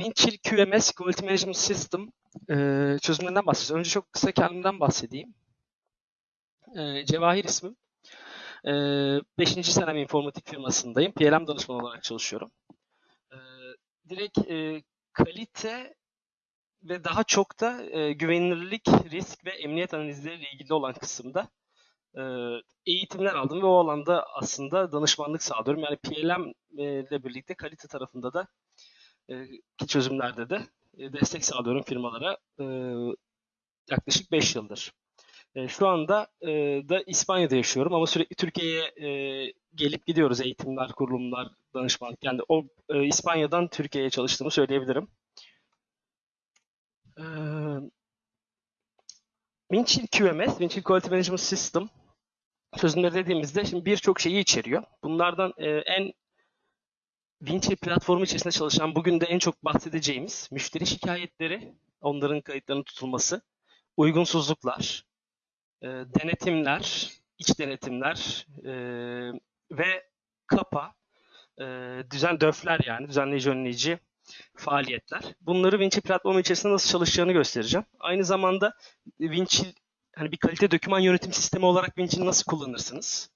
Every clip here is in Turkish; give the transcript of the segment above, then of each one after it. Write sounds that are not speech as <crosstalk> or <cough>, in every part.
Winchill QMS Quality Management System e, çözümlerinden bahsedeceğim. Önce çok kısa kendimden bahsedeyim. E, Cevahir ismim. 5. E, senem informatik firmasındayım. PLM danışman olarak çalışıyorum. E, direkt e, kalite ve daha çok da e, güvenilirlik, risk ve emniyet analizleriyle ilgili olan kısımda e, eğitimler aldım ve o alanda aslında danışmanlık sağlıyorum. Yani PLM ile birlikte kalite tarafında da e, çözümlerde de e, destek sağlıyorum firmalara e, yaklaşık 5 yıldır. Şu anda da İspanya'da yaşıyorum ama sürekli Türkiye'ye gelip gidiyoruz eğitimler, kurulumlar, danışmanlık. Yani o İspanya'dan Türkiye'ye çalıştığımı söyleyebilirim. Winchill QMS, Winchill Quality Management System çözümleri dediğimizde şimdi birçok şeyi içeriyor. Bunlardan en Vinci platformu içerisinde çalışan bugün de en çok bahsedeceğimiz müşteri şikayetleri, onların kayıtlarının tutulması, uygunsuzluklar, e, denetimler, iç denetimler e, ve kapa, e, düzen döfler yani düzenleyici önleyici faaliyetler. Bunları Vinci platformu içerisinde nasıl çalışacağını göstereceğim. Aynı zamanda Vinci hani bir kalite doküman yönetim sistemi olarak Vinci'yi nasıl kullanırsınız?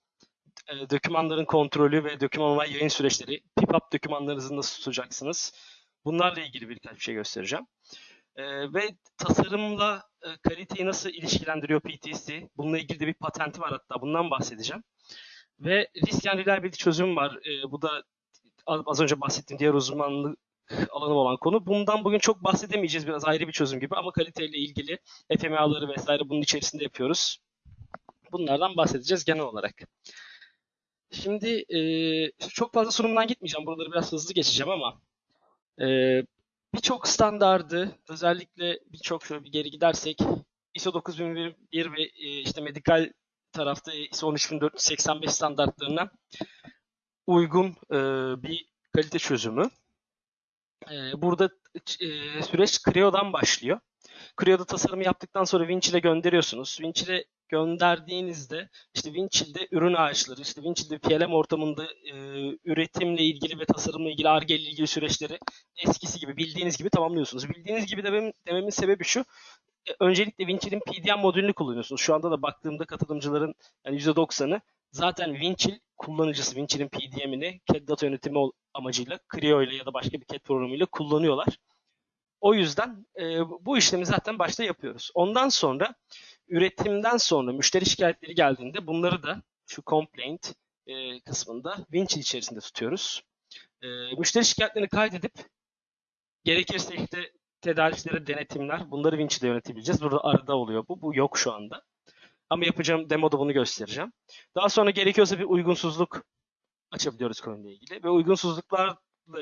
E, dokümanların kontrolü ve doküman olay yayın süreçleri, PIPUP dokümanlarınızı nasıl tutacaksınız? Bunlarla ilgili birkaç bir şey göstereceğim. E, ve tasarımla e, kaliteyi nasıl ilişkilendiriyor PTC? Bununla ilgili de bir patenti var hatta bundan bahsedeceğim. Ve risk and reliability çözüm var. E, bu da az önce bahsettiğim diğer uzmanlık alanı olan konu. Bundan bugün çok bahsedemeyeceğiz biraz ayrı bir çözüm gibi ama kaliteyle ilgili FMA'ları vesaire bunun içerisinde yapıyoruz. Bunlardan bahsedeceğiz genel olarak. Şimdi e, çok fazla sunumdan gitmeyeceğim. Buraları biraz hızlı geçeceğim ama e, birçok standardı özellikle birçok şöyle bir geri gidersek ISO 9001 ve e, işte medikal tarafta ISO 13485 standartlarına uygun e, bir kalite çözümü. E, burada e, süreç Creo'dan başlıyor. Creo'da tasarımı yaptıktan sonra Winch ile gönderiyorsunuz. Winch ile gönderdiğinizde işte Winchill'de ürün ağaçları, işte Winchill'de PLM ortamında e, üretimle ilgili ve tasarımla ilgili, ARGE ile ilgili süreçleri eskisi gibi, bildiğiniz gibi tamamlıyorsunuz. Bildiğiniz gibi dememin, dememin sebebi şu, e, öncelikle Winchill'in PDM modülünü kullanıyorsunuz. Şu anda da baktığımda katılımcıların yani %90'ı zaten Winchill kullanıcısı, Winchill'in PDM'ini CAD data yönetimi amacıyla Creo ile ya da başka bir CAD programıyla kullanıyorlar. O yüzden e, bu işlemi zaten başta yapıyoruz. Ondan sonra üretimden sonra müşteri şikayetleri geldiğinde bunları da şu complaint e, kısmında Winchill içerisinde tutuyoruz. E, müşteri şikayetlerini kaydedip gerekirse işte tedarikçilere denetimler bunları Winchill'de yönetebileceğiz. Burada arada oluyor bu. Bu yok şu anda. Ama yapacağım demoda bunu göstereceğim. Daha sonra gerekiyorsa bir uygunsuzluk açabiliyoruz konuyla ilgili. Ve uygunsuzluklarla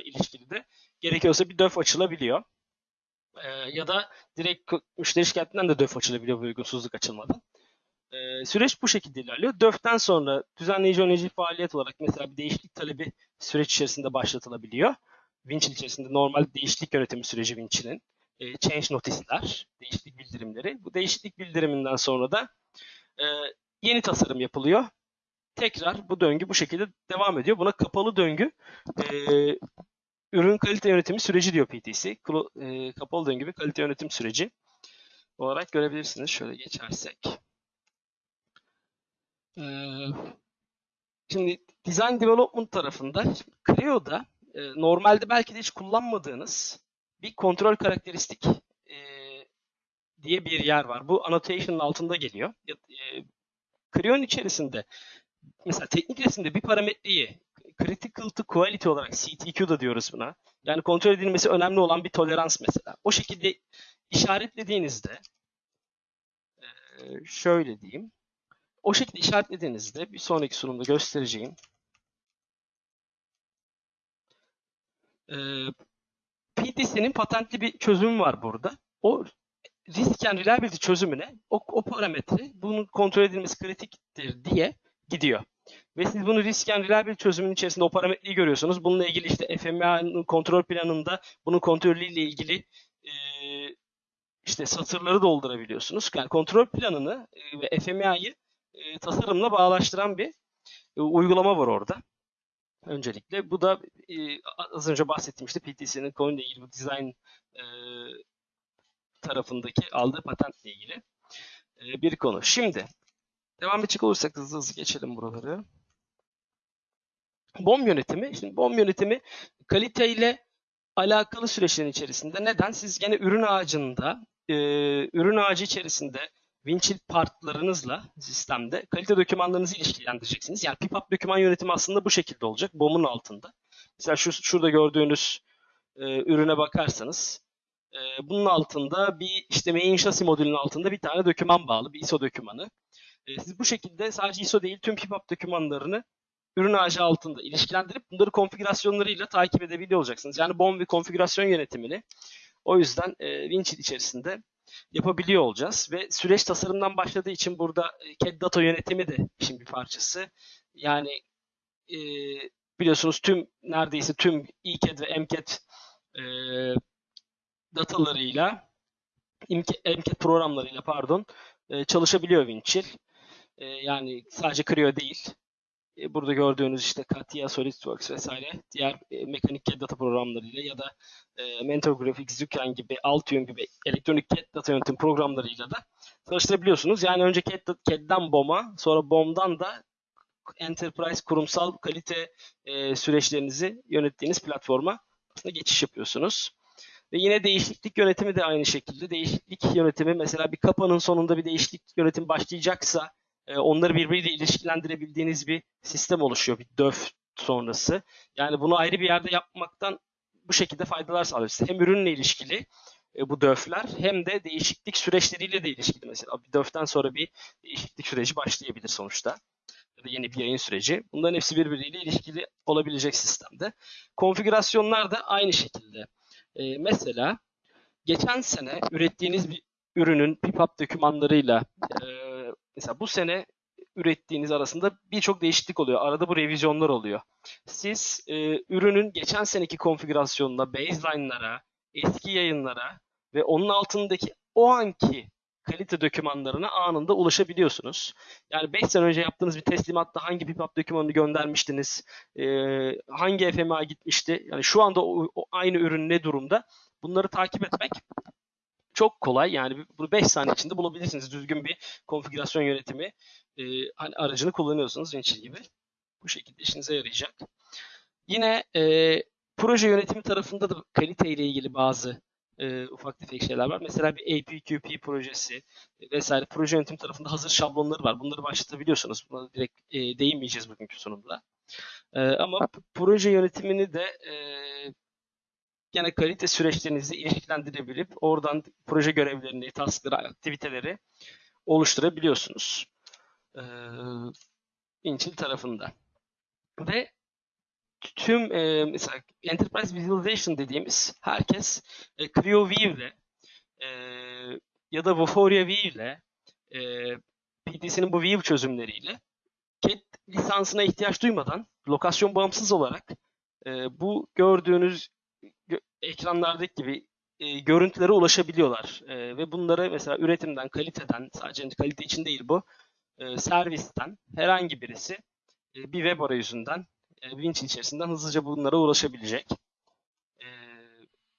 ilişkili de gerekiyorsa bir döf açılabiliyor. Ee, ya da direkt müşteri şikayetinden de döf açılabiliyor bu uygunsuzluk açılmadan. Ee, süreç bu şekilde ilerliyor. DÖF'ten sonra düzenleyici önleyici faaliyet olarak mesela bir değişiklik talebi süreç içerisinde başlatılabiliyor. Winchill içerisinde normal değişiklik yönetimi süreci Winchill'in. E, change notisler, değişiklik bildirimleri. Bu değişiklik bildiriminden sonra da e, yeni tasarım yapılıyor. Tekrar bu döngü bu şekilde devam ediyor. Buna kapalı döngü e, ürün kalite yönetimi süreci diyor PTC. E, kapalı döngü bir kalite yönetim süreci olarak görebilirsiniz. Şöyle geçersek. E, şimdi design development tarafında Creo'da e, normalde belki de hiç kullanmadığınız bir kontrol karakteristik diye bir yer var. Bu annotation'ın altında geliyor. Creo'nun içerisinde mesela teknik resimde bir parametreyi critical to quality olarak CTQ da diyoruz buna. Yani kontrol edilmesi önemli olan bir tolerans mesela. O şekilde işaretlediğinizde şöyle diyeyim. O şekilde işaretlediğinizde bir sonraki sunumda göstereceğim. PTC'nin patentli bir çözümü var burada. O risk and reliability çözümüne o, o parametre bunun kontrol edilmesi kritiktir diye gidiyor. Ve siz bunu risk and reliability çözümünün içerisinde o parametreyi görüyorsunuz. Bununla ilgili işte FMA'nın kontrol planında bunun kontrolüyle ilgili e, işte satırları doldurabiliyorsunuz. Yani kontrol planını ve FMA'yı e, tasarımla bağlaştıran bir e, uygulama var orada. Öncelikle bu da e, az önce bahsettiğim işte PTC'nin konuyla ilgili bu design e, tarafındaki aldığı patentle ilgili e, bir konu. Şimdi devam edecek olursak hızlı hızlı geçelim buraları. BOM yönetimi. Şimdi BOM yönetimi kalite ile alakalı süreçlerin içerisinde. Neden? Siz gene ürün ağacında, e, ürün ağacı içerisinde Winchill partlarınızla sistemde kalite dokümanlarınızı ilişkilendireceksiniz. Yani PIPAP doküman yönetimi aslında bu şekilde olacak. BOM'un altında. Mesela şu şurada gördüğünüz e, ürüne bakarsanız e, bunun altında bir işte main chassis modülünün altında bir tane doküman bağlı, bir ISO dokümanı. E, siz bu şekilde sadece ISO değil tüm PIPAP dokümanlarını ürün ağacı altında ilişkilendirip bunları konfigürasyonlarıyla takip edebiliyor olacaksınız. Yani BOM ve konfigürasyon yönetimini o yüzden e, Winchill içerisinde yapabiliyor olacağız. Ve süreç tasarımdan başladığı için burada e, CAD data yönetimi de işin bir parçası. Yani e, biliyorsunuz tüm neredeyse tüm ECAD ve MCAD e, datalarıyla MCAD programlarıyla pardon e, çalışabiliyor Winchill. E, yani sadece Creo değil. E, burada gördüğünüz işte Katia, SolidWorks vesaire diğer e, mekanik CAD data programlarıyla ya da e, Mentor Graphics, Zuken gibi, Altium gibi elektronik CAD data yönetim programlarıyla da çalıştırabiliyorsunuz. Yani önce CAD, CAD'den BOM'a, sonra BOM'dan da Enterprise kurumsal kalite e, süreçlerinizi yönettiğiniz platforma aslında geçiş yapıyorsunuz. Ve yine değişiklik yönetimi de aynı şekilde. Değişiklik yönetimi mesela bir kapanın sonunda bir değişiklik yönetimi başlayacaksa e, onları birbiriyle ilişkilendirebildiğiniz bir sistem oluşuyor. Bir döf sonrası. Yani bunu ayrı bir yerde yapmaktan bu şekilde faydalar sağlıyor. Hem ürünle ilişkili e, bu döfler hem de değişiklik süreçleriyle de ilişkili. Mesela bir döften sonra bir değişiklik süreci başlayabilir sonuçta. Ya da yeni bir yayın süreci. Bunların hepsi birbiriyle ilişkili olabilecek sistemde. Konfigürasyonlar da aynı şekilde. E, mesela geçen sene ürettiğiniz bir ürünün PIPAP dokümanlarıyla e, mesela bu sene ürettiğiniz arasında birçok değişiklik oluyor. Arada bu revizyonlar oluyor. Siz e, ürünün geçen seneki konfigürasyonuna, baseline'lara, eski yayınlara ve onun altındaki o anki kalite dokümanlarına anında ulaşabiliyorsunuz. Yani 5 sene önce yaptığınız bir teslimatta hangi PIPAP dokümanını göndermiştiniz, e, hangi FMA gitmişti, yani şu anda o, o aynı ürün ne durumda bunları takip etmek çok kolay. Yani bunu 5 saniye içinde bulabilirsiniz. Düzgün bir konfigürasyon yönetimi e, hani aracını kullanıyorsunuz Winchill gibi. Bu şekilde işinize yarayacak. Yine e, proje yönetimi tarafında da kalite ile ilgili bazı e, ufak tefek şeyler var. Mesela bir APQP projesi e, vesaire proje yönetim tarafında hazır şablonları var. Bunları başlatabiliyorsunuz. Buna direkt e, değinmeyeceğiz bugünkü sunumda. E, ama proje yönetimini de e, gene kalite süreçlerinizi ilişkilendirebilip oradan proje görevlerini, taskları, aktiviteleri oluşturabiliyorsunuz. Ee, Inchil tarafında. Ve tüm e, mesela Enterprise Visualization dediğimiz herkes e, View ile e, ya da Vuforia ile e, PTC'nin bu View çözümleriyle CAD lisansına ihtiyaç duymadan lokasyon bağımsız olarak e, bu gördüğünüz ekranlardaki gibi e, görüntülere ulaşabiliyorlar. E, ve bunları mesela üretimden, kaliteden, sadece kalite için değil bu, e, servisten herhangi birisi e, bir web arayüzünden, e, Winch içerisinden hızlıca bunlara ulaşabilecek. E,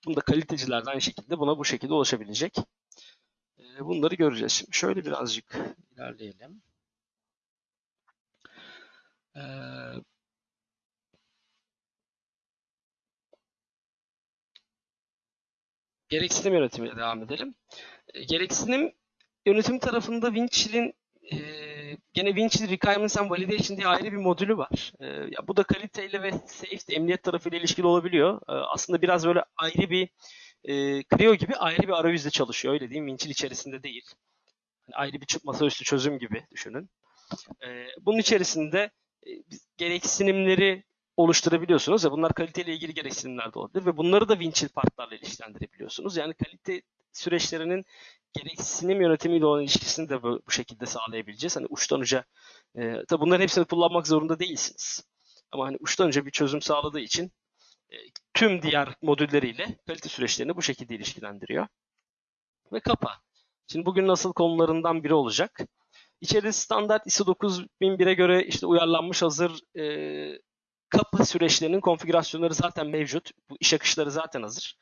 bunu da kaliteciler de aynı şekilde buna bu şekilde ulaşabilecek. E, bunları göreceğiz. Şimdi şöyle birazcık ilerleyelim. E, gereksinim yönetimiyle devam edelim. E, gereksinim yönetim tarafında Winchill'in e, gene Winchill Requirements and Validation diye ayrı bir modülü var. E, ya bu da kaliteyle ve safety, emniyet tarafıyla ilişkili olabiliyor. E, aslında biraz böyle ayrı bir e, Creo gibi ayrı bir arayüzle çalışıyor. Öyle diyeyim. Winchill içerisinde değil. Yani ayrı bir masaüstü çözüm gibi düşünün. E, bunun içerisinde e, gereksinimleri oluşturabiliyorsunuz ve bunlar kaliteyle ilgili gereksinimler de olabilir ve bunları da Winchill partlarla ilişkilendirebiliyorsunuz. Yani kalite süreçlerinin gereksinim yönetimiyle olan ilişkisini de bu, şekilde sağlayabileceğiz. Hani uçtan uca e, tabi bunların hepsini kullanmak zorunda değilsiniz. Ama hani uçtan uca bir çözüm sağladığı için e, tüm diğer modülleriyle kalite süreçlerini bu şekilde ilişkilendiriyor. Ve kapa. Şimdi bugün nasıl konularından biri olacak. İçeride standart ISO 9001'e göre işte uyarlanmış hazır e, kapı süreçlerinin konfigürasyonları zaten mevcut. Bu iş akışları zaten hazır.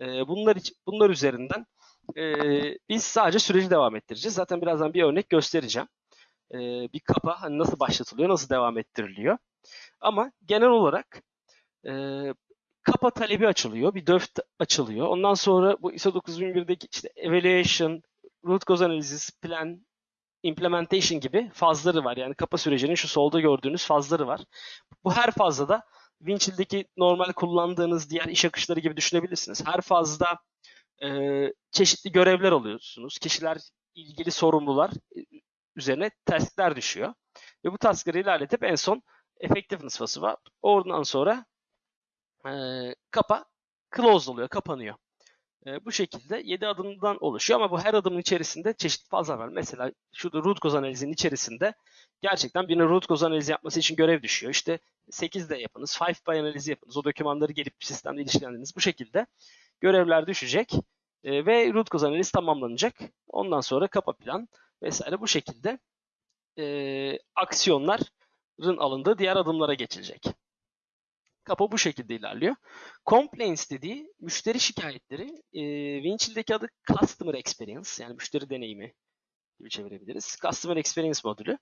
E, bunlar bunlar üzerinden e, biz sadece süreci devam ettireceğiz. Zaten birazdan bir örnek göstereceğim. E, bir kapa hani nasıl başlatılıyor, nasıl devam ettiriliyor. Ama genel olarak e, kapa talebi açılıyor, bir döf açılıyor. Ondan sonra bu ISO 9001'deki işte evaluation, root cause analysis, plan, implementation gibi fazları var. Yani kapa sürecinin şu solda gördüğünüz fazları var. Bu her fazda da Winchill'deki normal kullandığınız diğer iş akışları gibi düşünebilirsiniz. Her fazda e, çeşitli görevler alıyorsunuz. Kişiler, ilgili sorumlular e, üzerine taskler düşüyor. Ve bu taskları ilerletip en son effectiveness fazı var. Oradan sonra e, kapa closed oluyor, kapanıyor. E, bu şekilde 7 adımdan oluşuyor ama bu her adımın içerisinde çeşitli fazlar var. Mesela şurada root cause analizinin içerisinde gerçekten birine root cause analizi yapması için görev düşüyor. İşte 8 de yapınız, 5 by analizi yapınız. O dokümanları gelip sistemde ilişkilendiriniz. Bu şekilde görevler düşecek e, ve root cause analiz tamamlanacak. Ondan sonra kapa plan vesaire bu şekilde e, aksiyonların alındığı diğer adımlara geçilecek. Kapa bu şekilde ilerliyor. Complaints dediği müşteri şikayetleri. E, Winchill'deki adı Customer Experience yani müşteri deneyimi gibi çevirebiliriz. Customer Experience modülü.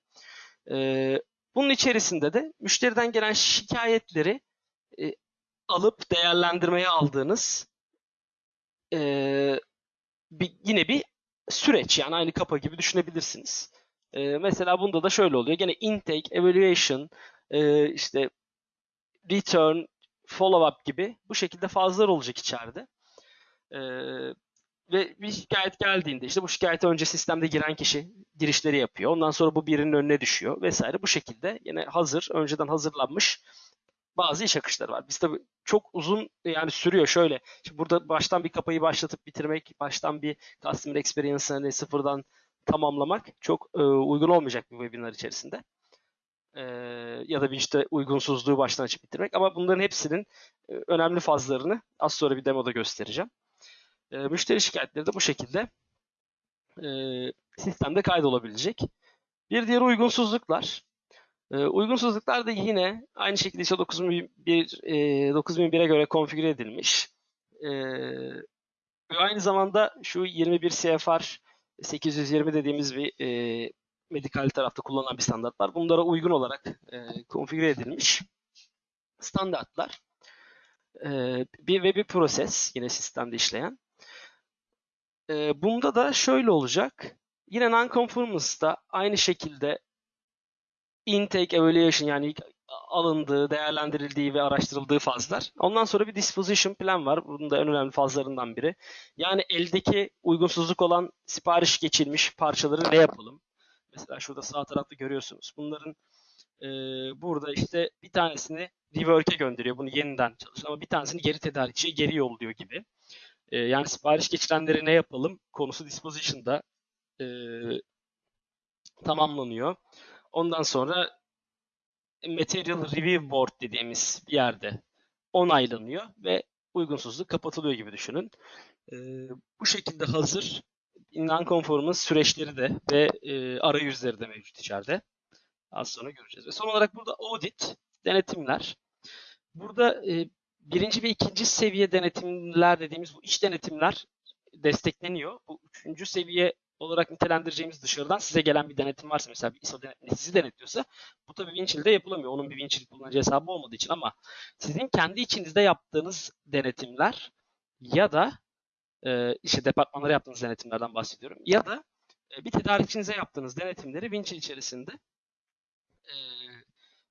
E, bunun içerisinde de müşteriden gelen şikayetleri e, alıp değerlendirmeye aldığınız e, bir, yine bir süreç yani aynı kapa gibi düşünebilirsiniz. E, mesela bunda da şöyle oluyor. Gene intake, evaluation, e, işte return, follow-up gibi bu şekilde fazlar olacak içeride. Ee, ve bir şikayet geldiğinde işte bu şikayete önce sistemde giren kişi girişleri yapıyor. Ondan sonra bu birinin önüne düşüyor vesaire. Bu şekilde yine hazır, önceden hazırlanmış bazı iş akışları var. Biz tabii çok uzun yani sürüyor şöyle. Şimdi burada baştan bir kapayı başlatıp bitirmek, baştan bir customer experience'ı hani sıfırdan tamamlamak çok e, uygun olmayacak bir webinar içerisinde e, ya da bir işte uygunsuzluğu baştan açıp bitirmek. Ama bunların hepsinin e, önemli fazlarını az sonra bir demoda göstereceğim. E, müşteri şikayetleri de bu şekilde e, sistemde kaydolabilecek. Bir diğer uygunsuzluklar. E, uygunsuzluklar da yine aynı şekilde ISO 9001, e, 9001'e göre konfigüre edilmiş. E, ve aynı zamanda şu 21 CFR 820 dediğimiz bir e, medikal tarafta kullanılan bir standart var. Bunlara uygun olarak e, konfigüre edilmiş standartlar. E, bir ve bir proses yine sistemde işleyen. E, bunda da şöyle olacak. Yine non-conformance'da aynı şekilde intake evaluation yani ilk alındığı, değerlendirildiği ve araştırıldığı fazlar. Ondan sonra bir disposition plan var. Bunun da en önemli fazlarından biri. Yani eldeki uygunsuzluk olan sipariş geçilmiş parçaları ne yapalım? Mesela şurada sağ tarafta görüyorsunuz. Bunların e, burada işte bir tanesini rework'e gönderiyor. Bunu yeniden çalışıyor. Ama bir tanesini geri tedarikçiye geri yolluyor gibi. E, yani sipariş geçirenleri ne yapalım konusu disposition'da e, tamamlanıyor. Ondan sonra Material Review Board dediğimiz bir yerde onaylanıyor ve uygunsuzluk kapatılıyor gibi düşünün. E, bu şekilde hazır non-conformance süreçleri de ve e, arayüzleri de mevcut içeride. Az sonra göreceğiz. Ve son olarak burada audit, denetimler. Burada e, birinci ve ikinci seviye denetimler dediğimiz bu iç denetimler destekleniyor. Bu üçüncü seviye olarak nitelendireceğimiz dışarıdan size gelen bir denetim varsa mesela bir ISO denetimi sizi denetliyorsa bu tabii Winchill'de yapılamıyor. Onun bir Winchill kullanıcı hesabı olmadığı için ama sizin kendi içinizde yaptığınız denetimler ya da e, işte departmanlara yaptığınız denetimlerden bahsediyorum. Ya da e, bir tedarikçinize yaptığınız denetimleri Winchill içerisinde e,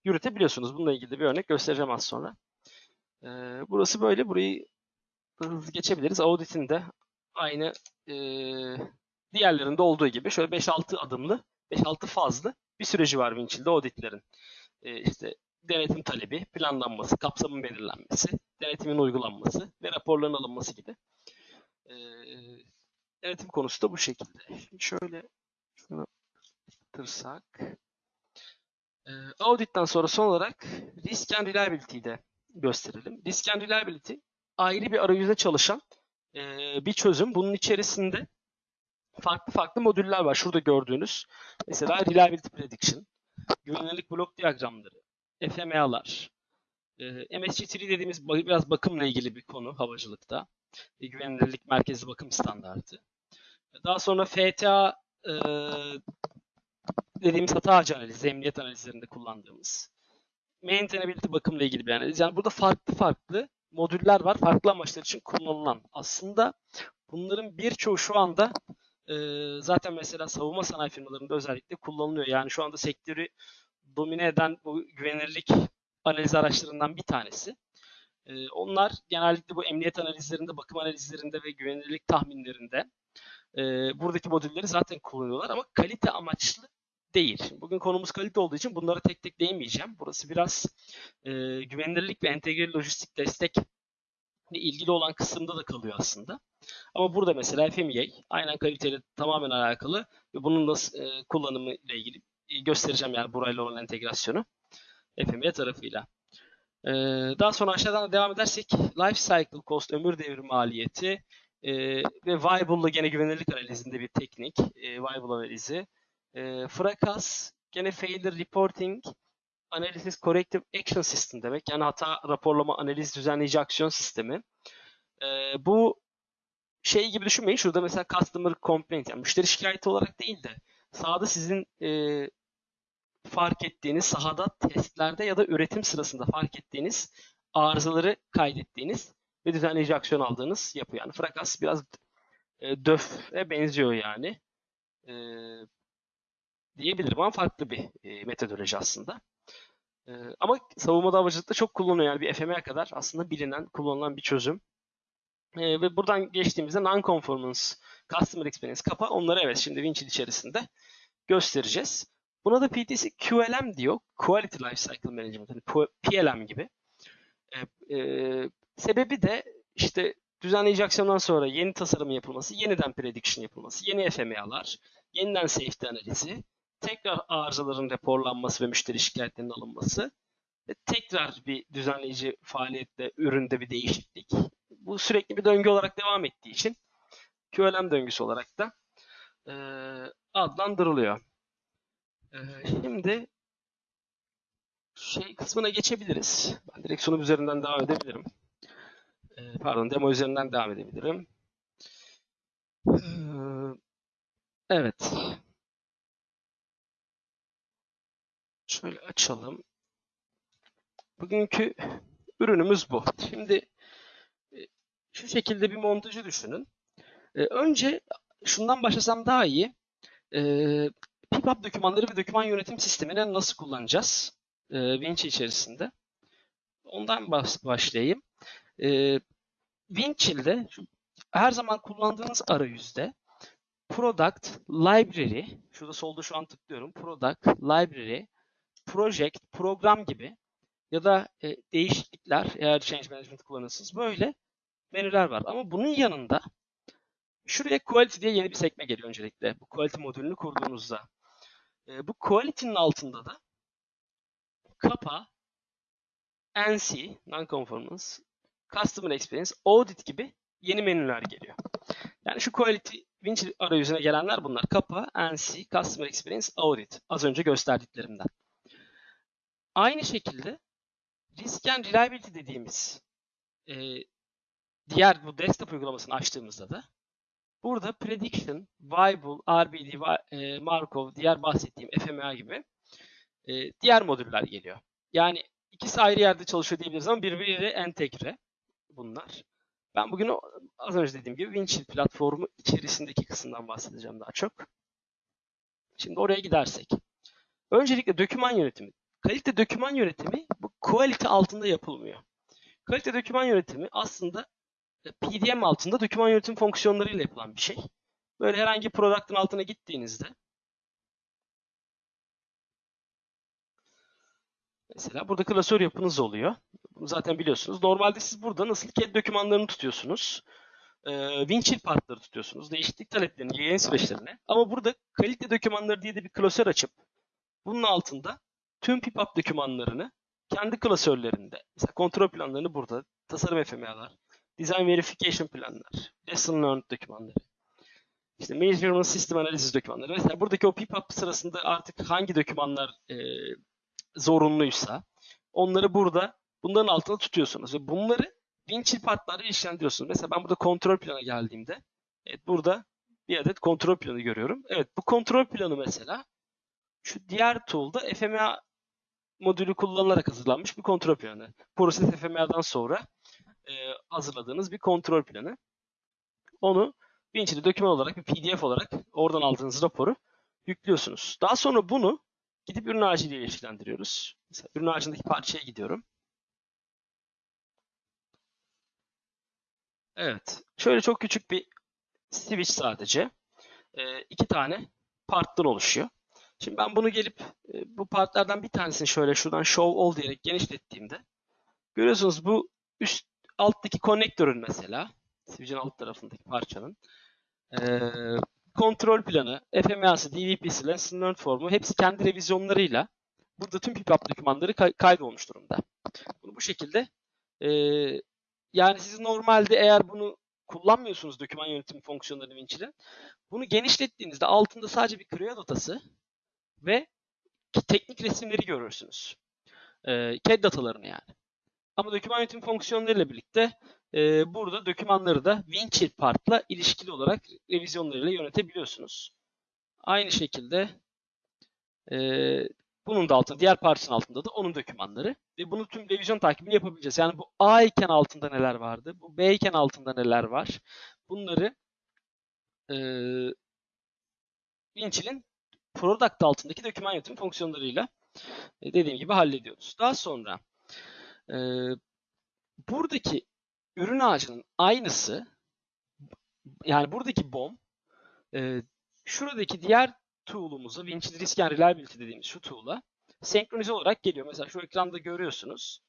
yürütebiliyorsunuz. Bununla ilgili bir örnek göstereceğim az sonra. E, burası böyle. Burayı hızlı geçebiliriz. Audit'in de aynı diğerlerinde olduğu gibi şöyle 5-6 adımlı, 5-6 fazlı bir süreci var Winchill'de auditlerin. E, işte denetim talebi, planlanması, kapsamın belirlenmesi, denetimin uygulanması ve raporların alınması gibi. E, denetim konusu da bu şekilde. Şimdi şöyle şunu tırsak. E, audit'ten sonra son olarak risk and reliability'yi de gösterelim. Risk and reliability ayrı bir arayüzde çalışan e, bir çözüm. Bunun içerisinde farklı farklı modüller var. Şurada gördüğünüz. Mesela Reliability Prediction, güvenilirlik blok diyagramları, FMEA'lar, E, MSG3 dediğimiz biraz bakımla ilgili bir konu havacılıkta. Güvenilirlik merkezli bakım standartı. Daha sonra FTA e, dediğimiz hata ağacı analizi, emniyet analizlerinde kullandığımız. Maintainability bakımla ilgili bir analiz. Yani burada farklı farklı modüller var. Farklı amaçlar için kullanılan. Aslında bunların birçoğu şu anda e, zaten mesela savunma sanayi firmalarında özellikle kullanılıyor. Yani şu anda sektörü domine eden bu güvenilirlik analiz araçlarından bir tanesi. E, onlar genellikle bu emniyet analizlerinde, bakım analizlerinde ve güvenilirlik tahminlerinde e, buradaki modülleri zaten kullanıyorlar ama kalite amaçlı değil. Bugün konumuz kalite olduğu için bunlara tek tek değinmeyeceğim. Burası biraz e, güvenilirlik ve entegre lojistik destek ilgili olan kısımda da kalıyor aslında. Ama burada mesela FMEA aynen kaliteyle tamamen alakalı ve bunun nasıl e, kullanımı ile ilgili göstereceğim yani burayla olan entegrasyonu FMEA tarafıyla. E, daha sonra aşağıdan da devam edersek life cycle cost ömür devri maliyeti e, ve Viable'la gene güvenilirlik analizinde bir teknik e, Viable analizi. E, Frakas gene failure reporting Analysis Corrective Action System demek. Yani hata raporlama analiz düzenleyici aksiyon sistemi. Ee, bu şey gibi düşünmeyin. Şurada mesela customer complaint yani müşteri şikayeti olarak değil de sahada sizin e, fark ettiğiniz sahada testlerde ya da üretim sırasında fark ettiğiniz arızaları kaydettiğiniz ve düzenleyici aksiyon aldığınız yapı. Yani Frakas biraz e, DÖF'e benziyor yani. E, diyebilirim ama farklı bir e, metodoloji aslında. Ee, ama savunmada havacılıkta çok kullanılıyor. Yani bir FM'ye kadar aslında bilinen, kullanılan bir çözüm. Ee, ve buradan geçtiğimizde non-conformance, customer experience, kapa onları evet şimdi Winchill içerisinde göstereceğiz. Buna da PTC QLM diyor. Quality Lifecycle Management. Yani PLM gibi. Ee, e, sebebi de işte düzenleyici aksiyondan sonra yeni tasarım yapılması, yeniden prediction yapılması, yeni FMA'lar, yeniden safety analizi, tekrar arızaların raporlanması ve müşteri şikayetlerinin alınması ve tekrar bir düzenleyici faaliyette, üründe bir değişiklik. Bu sürekli bir döngü olarak devam ettiği için QLM döngüsü olarak da e, adlandırılıyor. Şimdi şey kısmına geçebiliriz. Ben direkt sunum üzerinden devam edebilirim. Pardon, demo üzerinden devam edebilirim. E, evet. Şöyle açalım. Bugünkü ürünümüz bu. Şimdi e, şu şekilde bir montajı düşünün. E, önce şundan başlasam daha iyi. E, PIPAP dokümanları ve doküman yönetim sistemini nasıl kullanacağız? Vinci içerisinde. Ondan başlayayım. Winchill'de her zaman kullandığınız arayüzde Product, Library, şurada solda şu an tıklıyorum. Product, Library, project, program gibi ya da e, değişiklikler eğer change management kullanırsınız böyle menüler var. Ama bunun yanında şuraya quality diye yeni bir sekme geliyor öncelikle. Bu quality modülünü kurduğunuzda. E, bu quality'nin altında da kapa, NC, non-conformance, customer experience, audit gibi yeni menüler geliyor. Yani şu quality Winch arayüzüne gelenler bunlar. Kapa, NC, Customer Experience, Audit. Az önce gösterdiklerimden. Aynı şekilde risk and reliability dediğimiz e, diğer bu desktop uygulamasını açtığımızda da burada prediction, viable, RBD, e, Markov, diğer bahsettiğim FMA gibi e, diğer modüller geliyor. Yani ikisi ayrı yerde çalışıyor diyebiliriz ama birbiriyle entegre bunlar. Ben bugün az önce dediğim gibi Winchill platformu içerisindeki kısımdan bahsedeceğim daha çok. Şimdi oraya gidersek. Öncelikle doküman yönetimi. Kalite doküman yönetimi bu quality altında yapılmıyor. Kalite doküman yönetimi aslında PDM altında doküman yönetim fonksiyonlarıyla yapılan bir şey. Böyle herhangi bir product'ın altına gittiğinizde Mesela burada klasör yapınız oluyor. Zaten biliyorsunuz. Normalde siz burada nasıl CAD dokümanlarını tutuyorsunuz. E, Winchill partları tutuyorsunuz. Değişiklik taleplerini, yayın süreçlerini. Ama burada kalite dokümanları diye de bir klasör açıp bunun altında tüm PIPAP dokümanlarını kendi klasörlerinde, mesela kontrol planlarını burada, tasarım FMA'lar, design verification planlar, lesson learned dokümanları, işte measurement system analiz dokümanları. Mesela buradaki o PIPAP sırasında artık hangi dokümanlar e, zorunluysa onları burada bunların altında tutuyorsunuz ve bunları Winchill partlarla ilişkilendiriyorsunuz. Mesela ben burada kontrol plana geldiğimde evet burada bir adet kontrol planı görüyorum. Evet bu kontrol planı mesela şu diğer tool'da FMA modülü kullanılarak hazırlanmış bir kontrol planı. Process FMA'dan sonra e, hazırladığınız bir kontrol planı. Onu Winchill'de doküman olarak bir PDF olarak oradan aldığınız raporu yüklüyorsunuz. Daha sonra bunu gidip ürün ağacıyla ilişkilendiriyoruz. Mesela ürün ağacındaki parçaya gidiyorum. Evet. Şöyle çok küçük bir switch sadece. E, iki tane parttan oluşuyor. Şimdi ben bunu gelip e, bu partlardan bir tanesini şöyle şuradan show all diyerek genişlettiğimde görüyorsunuz bu üst alttaki konnektörün mesela switch'in alt tarafındaki parçanın e, kontrol planı, FMA'sı, DVP'si, lesson learned formu hepsi kendi revizyonlarıyla burada tüm pipap dokümanları kay kaydolmuş durumda. Bunu bu şekilde e, yani siz normalde eğer bunu kullanmıyorsunuz doküman yönetimi fonksiyonlarını Winchill'in. Bunu genişlettiğinizde altında sadece bir Creo datası ve teknik resimleri görürsünüz. E, CAD datalarını yani. Ama doküman yönetim fonksiyonlarıyla birlikte e, burada dokümanları da Winchill partla ilişkili olarak revizyonlarıyla yönetebiliyorsunuz. Aynı şekilde e, bunun da altında, diğer parçanın altında da onun dokümanları. Ve bunu tüm revizyon takibini yapabileceğiz. Yani bu A iken altında neler vardı, bu B iken altında neler var. Bunları e, Winchill'in product altındaki doküman yönetim fonksiyonlarıyla e, dediğim gibi hallediyoruz. Daha sonra e, buradaki ürün ağacının aynısı yani buradaki BOM e, şuradaki diğer tool'umuza Winchill Risk and Reliability dediğimiz şu tool'a senkronize olarak geliyor. Mesela şu ekranda görüyorsunuz.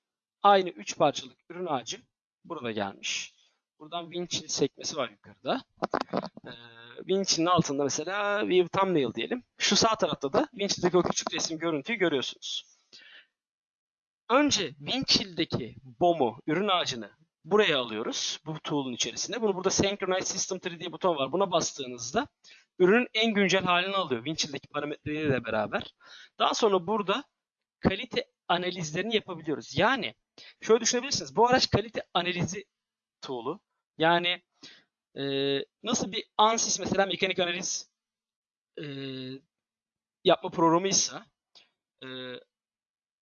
Aynı 3 parçalık ürün ağacı burada gelmiş. Buradan Winchill sekmesi var yukarıda. Ee, Winchill'in altında mesela View Thumbnail diyelim. Şu sağ tarafta da Winchill'deki o küçük resim görüntüyü görüyorsunuz. Önce Winchill'deki BOM'u, ürün ağacını buraya alıyoruz. Bu tool'un içerisinde. Bunu burada Synchronize System 3 diye buton var. Buna bastığınızda ürünün en güncel halini alıyor. Winchill'deki parametreleriyle beraber. Daha sonra burada kalite analizlerini yapabiliyoruz. Yani şöyle düşünebilirsiniz. Bu araç kalite analizi tool'u. Yani e, nasıl bir ANSYS mesela mekanik analiz e, yapma programıysa e,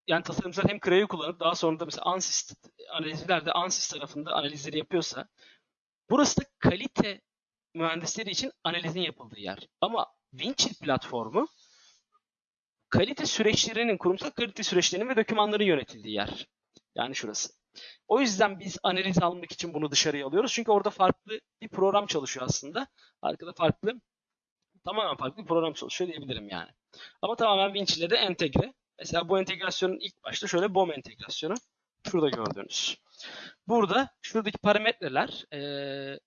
yani tasarımcılar hem Creo'yu kullanıp daha sonra da mesela ANSYS analizlerde ANSYS tarafında analizleri yapıyorsa burası da kalite mühendisleri için analizin yapıldığı yer. Ama Winchill platformu kalite süreçlerinin, kurumsal kalite süreçlerinin ve dokümanların yönetildiği yer. Yani şurası. O yüzden biz analiz almak için bunu dışarıya alıyoruz. Çünkü orada farklı bir program çalışıyor aslında. Arkada farklı, tamamen farklı bir program çalışıyor diyebilirim yani. Ama tamamen Winch ile de entegre. Mesela bu entegrasyonun ilk başta şöyle BOM entegrasyonu. Şurada gördüğünüz. Burada şuradaki parametreler ee,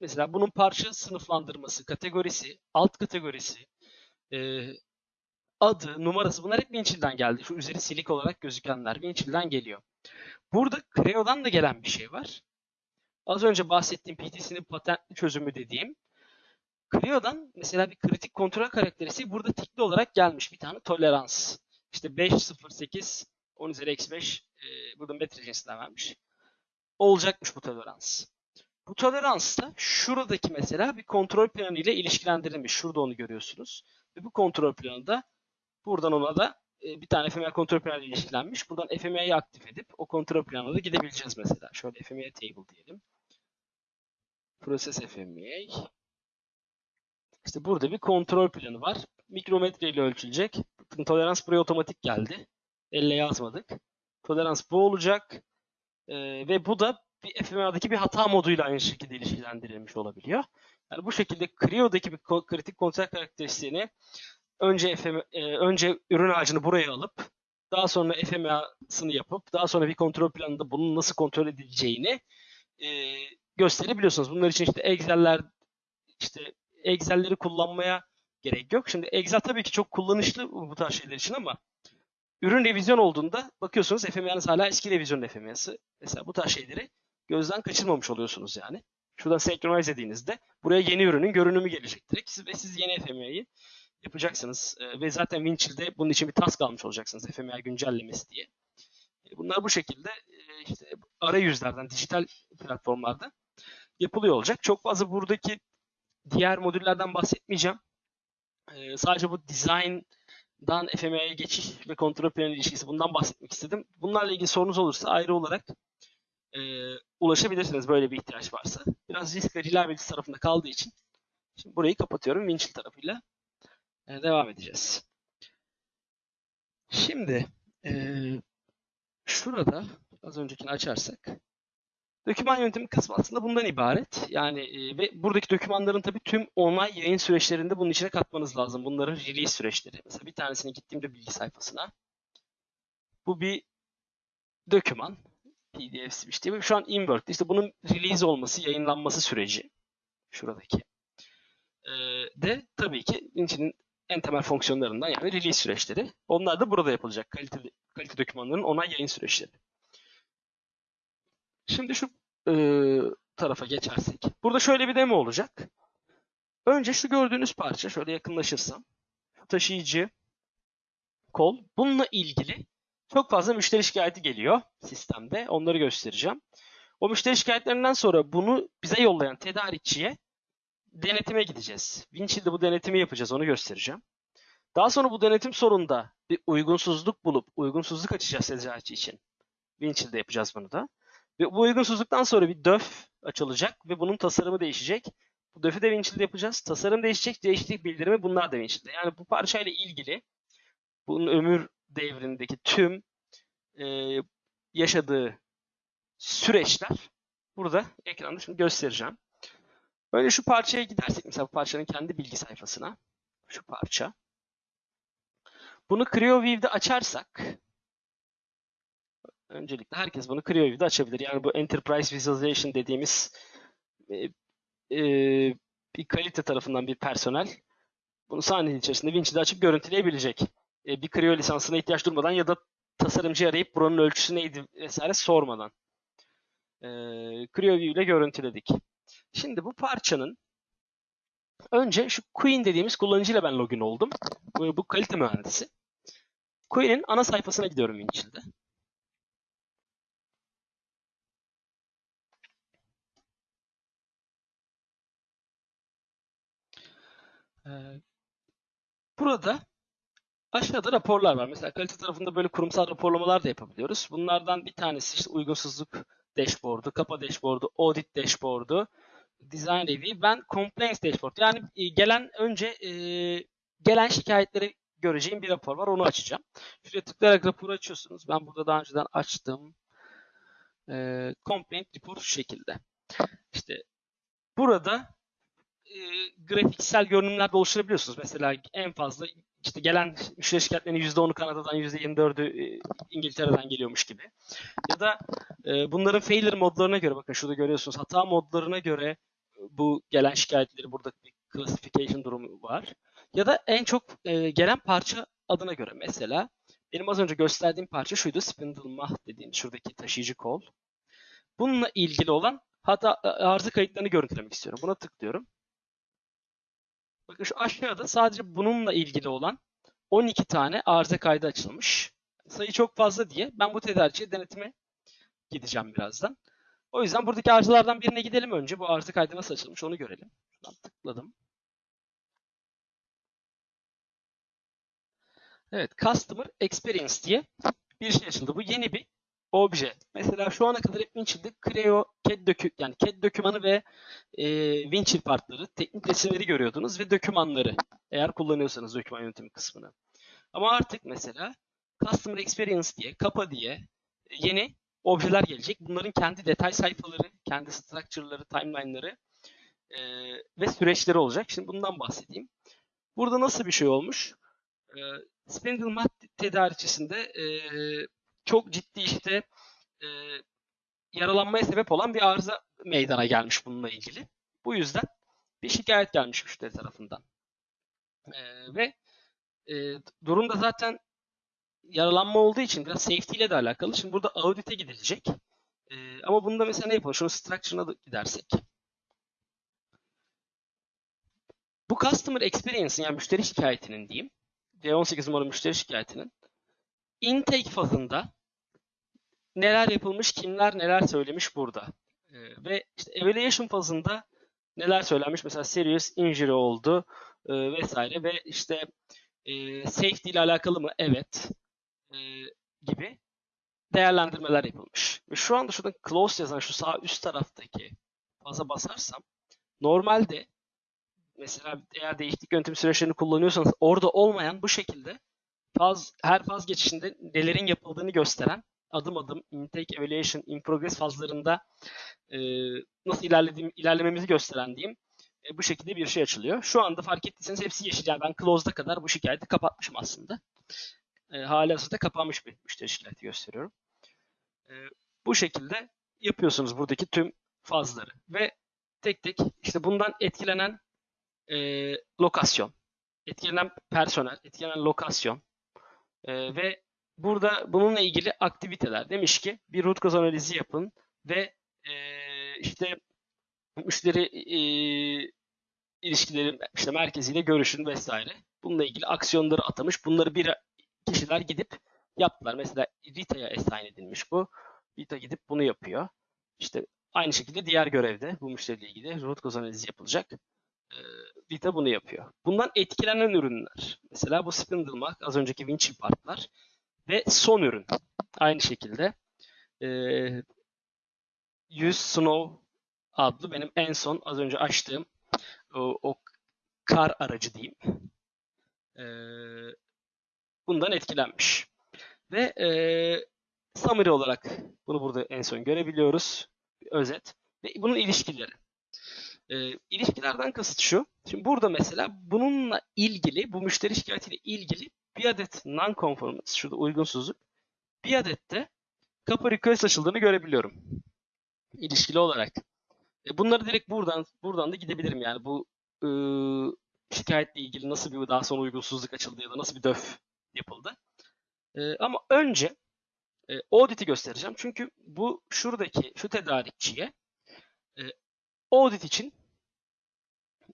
mesela bunun parça sınıflandırması, kategorisi, alt kategorisi, e, adı, numarası bunlar hep Winchill'den geldi. Şu üzeri silik olarak gözükenler Winchill'den geliyor. Burada Creo'dan da gelen bir şey var. Az önce bahsettiğim PTC'nin patentli çözümü dediğim Creo'dan mesela bir kritik kontrol karakteristiği burada tikli olarak gelmiş bir tane tolerans. İşte 508 10 üzeri eksi 5 e, burada metre cinsinden vermiş. Olacakmış bu tolerans. Bu tolerans da şuradaki mesela bir kontrol planı ile ilişkilendirilmiş. Şurada onu görüyorsunuz. Ve bu kontrol planı da buradan ona da e, bir tane FMA kontrol planı ile ilişkilenmiş. Buradan FMA'yı aktif edip o kontrol planına da gidebileceğiz mesela. Şöyle FMA table diyelim. Process FMA. İşte burada bir kontrol planı var. Mikrometre ile ölçülecek. Tolerans buraya otomatik geldi. Elle yazmadık. Tolerans bu olacak. Ee, ve bu da bir FMA'daki bir hata moduyla aynı şekilde ilişkilendirilmiş olabiliyor. Yani bu şekilde Creo'daki bir kritik kontrol karakteristiğini önce FM, e, önce ürün ağacını buraya alıp daha sonra FMA'sını yapıp daha sonra bir kontrol planında bunun nasıl kontrol edileceğini e, gösterebiliyorsunuz. Bunlar için işte Excel'ler işte Excel'leri kullanmaya gerek yok. Şimdi Excel tabii ki çok kullanışlı bu tarz şeyler için ama ürün revizyon olduğunda bakıyorsunuz FMA'nız hala eski revizyon FMA'sı. Mesela bu tarz şeyleri gözden kaçırmamış oluyorsunuz yani. Şuradan senkronize dediğinizde buraya yeni ürünün görünümü gelecek direkt ve siz yeni FMA'yı yapacaksınız. E, ve zaten Winchill'de bunun için bir task almış olacaksınız FMA güncellemesi diye. E, Bunlar bu şekilde e, işte arayüzlerden, dijital platformlarda yapılıyor olacak. Çok fazla buradaki diğer modüllerden bahsetmeyeceğim. E, sadece bu design'dan FMEA'ya geçiş ve kontrol planı ilişkisi bundan bahsetmek istedim. Bunlarla ilgili sorunuz olursa ayrı olarak e, ulaşabilirsiniz böyle bir ihtiyaç varsa. Biraz risk ve reliability tarafında kaldığı için şimdi burayı kapatıyorum. Winchill tarafıyla e, devam edeceğiz. Şimdi e, şurada az öncekini açarsak Doküman yönetimi kısmı aslında bundan ibaret. Yani e, ve buradaki dokümanların tabii tüm onay yayın süreçlerinde bunun içine katmanız lazım. Bunların release süreçleri. Mesela bir tanesine gittiğimde bilgi sayfasına. Bu bir doküman. PDF işte. Şu an Inwork'te. İşte bunun release olması, yayınlanması süreci. Şuradaki. E, de tabii ki içinin en temel fonksiyonlarından yani release süreçleri. Onlar da burada yapılacak. Kalite, kalite dokümanların onay yayın süreçleri. Şimdi şu e, tarafa geçersek. Burada şöyle bir demo olacak. Önce şu gördüğünüz parça şöyle yakınlaşırsam. Taşıyıcı kol. Bununla ilgili çok fazla müşteri şikayeti geliyor sistemde. Onları göstereceğim. O müşteri şikayetlerinden sonra bunu bize yollayan tedarikçiye denetime gideceğiz. Winchill'de bu denetimi yapacağız. Onu göstereceğim. Daha sonra bu denetim sonunda bir uygunsuzluk bulup uygunsuzluk açacağız tedarikçi için. Winchill'de yapacağız bunu da. Ve bu uygunsuzluktan sonra bir döf açılacak ve bunun tasarımı değişecek. Bu döfü de Winchill'de yapacağız. Tasarım değişecek, değişiklik bildirimi bunlar da Winchill'de. Yani bu parçayla ilgili bunun ömür devrindeki tüm e, yaşadığı süreçler burada ekranda şimdi göstereceğim. Böyle şu parçaya gidersek mesela bu parçanın kendi bilgi sayfasına şu parça. Bunu CreoView'de açarsak öncelikle herkes bunu CreoView'de açabilir. Yani bu Enterprise Visualization dediğimiz e, e, bir kalite tarafından bir personel bunu sahnenin içerisinde Vinci'de açıp görüntüleyebilecek. E, bir Creo lisansına ihtiyaç durmadan ya da tasarımcı arayıp buranın ölçüsü neydi vesaire sormadan. E, CreoView ile görüntüledik. Şimdi bu parçanın önce şu Queen dediğimiz kullanıcıyla ben login oldum. Bu, bu kalite mühendisi. Queen'in ana sayfasına gidiyorum Vinci'de. Burada aşağıda raporlar var. Mesela kalite tarafında böyle kurumsal raporlamalar da yapabiliyoruz. Bunlardan bir tanesi işte uygunsuzluk dashboard'u, kapa dashboard'u, audit dashboard'u, design review, ben complaints dashboard. Yani e, gelen önce e, gelen şikayetleri göreceğim bir rapor var. Onu açacağım. Şuraya tıklayarak raporu açıyorsunuz. Ben burada daha önceden açtım. E, complaint report şu şekilde. İşte burada e, grafiksel görünümler de oluşturabiliyorsunuz. Mesela en fazla işte gelen müşteri şikayetlerinin %10'u Kanada'dan, %24'ü e, İngiltere'den geliyormuş gibi. Ya da e, bunların failure modlarına göre, bakın şurada görüyorsunuz, hata modlarına göre bu gelen şikayetleri burada bir classification durumu var. Ya da en çok e, gelen parça adına göre. Mesela benim az önce gösterdiğim parça şuydu, spindle mah dediğim şuradaki taşıyıcı kol. Bununla ilgili olan hata arıza kayıtlarını görüntülemek istiyorum. Buna tıklıyorum. Şu aşağıda sadece bununla ilgili olan 12 tane arıza kaydı açılmış. Sayı çok fazla diye ben bu tedarikçiye denetime gideceğim birazdan. O yüzden buradaki arızalardan birine gidelim önce. Bu arıza kaydı nasıl açılmış onu görelim. Şuradan tıkladım. Evet, Customer Experience diye bir şey açıldı. Bu yeni bir obje. Mesela şu ana kadar hep Winchill'de Creo CAD dökü yani CAD dokümanı ve e, Winchill partları, teknik resimleri görüyordunuz ve dokümanları eğer kullanıyorsanız doküman yönetimi kısmını. Ama artık mesela Customer Experience diye, kapa diye yeni objeler gelecek. Bunların kendi detay sayfaları, kendi structure'ları, timeline'ları e, ve süreçleri olacak. Şimdi bundan bahsedeyim. Burada nasıl bir şey olmuş? E, Spindle Mat tedarikçisinde e, çok ciddi işte e, yaralanmaya sebep olan bir arıza meydana gelmiş bununla ilgili. Bu yüzden bir şikayet gelmiş müşteri tarafından. E, ve e, durumda zaten yaralanma olduğu için biraz safety ile de alakalı. Şimdi burada audit'e gidilecek. E, ama bunda mesela ne yapalım? Şunun structure'ına gidersek. Bu customer experience'ın yani müşteri şikayetinin diyeyim. C18 numaralı müşteri şikayetinin intake fazında neler yapılmış, kimler neler söylemiş burada. Ee, ve işte evaluation fazında neler söylenmiş? Mesela serious injury oldu e, vesaire ve işte e, safety ile alakalı mı? Evet. E, gibi değerlendirmeler yapılmış. Ve şu anda şurada close yazan şu sağ üst taraftaki faza basarsam normalde mesela eğer değişiklik yöntemi süreçlerini kullanıyorsanız orada olmayan bu şekilde faz, her faz geçişinde nelerin yapıldığını gösteren adım adım intake, evaluation, in progress fazlarında e, nasıl ilerlediğim, ilerlememizi gösteren diyeyim e, bu şekilde bir şey açılıyor. Şu anda fark ettiyseniz hepsi yeşil. Yani ben close'da kadar bu şikayeti kapatmışım aslında. E, hala hazırda kapanmış bir müşteri şikayeti gösteriyorum. E, bu şekilde yapıyorsunuz buradaki tüm fazları. Ve tek tek işte bundan etkilenen e, lokasyon, etkilenen personel, etkilenen lokasyon e, ve burada bununla ilgili aktiviteler. Demiş ki bir root cause analizi yapın ve e, işte müşteri e, ilişkileri işte merkeziyle görüşün vesaire. Bununla ilgili aksiyonları atamış. Bunları bir kişiler gidip yaptılar. Mesela Rita'ya assign edilmiş bu. Rita gidip bunu yapıyor. İşte aynı şekilde diğer görevde bu müşteriyle ilgili root cause analizi yapılacak. Ee, Rita bunu yapıyor. Bundan etkilenen ürünler. Mesela bu Spindlemark, az önceki Vinci Parklar ve son ürün. Aynı şekilde e, 100 Snow adlı benim en son az önce açtığım o, o kar aracı diyeyim. E, bundan etkilenmiş. Ve e, summary olarak bunu burada en son görebiliyoruz. Bir özet. Ve bunun ilişkileri. E, ilişkilerden kasıt şu. Şimdi burada mesela bununla ilgili, bu müşteri şikayetiyle ilgili bir adet non-conformance, şurada uygunsuzluk. Bir adet de kapı request açıldığını görebiliyorum. İlişkili olarak. E, bunları direkt buradan buradan da gidebilirim yani bu e, şikayetle ilgili nasıl bir daha sonra uygunsuzluk açıldı ya da nasıl bir döf yapıldı. E, ama önce e, audit'i göstereceğim. Çünkü bu şuradaki şu tedarikçiye e, audit için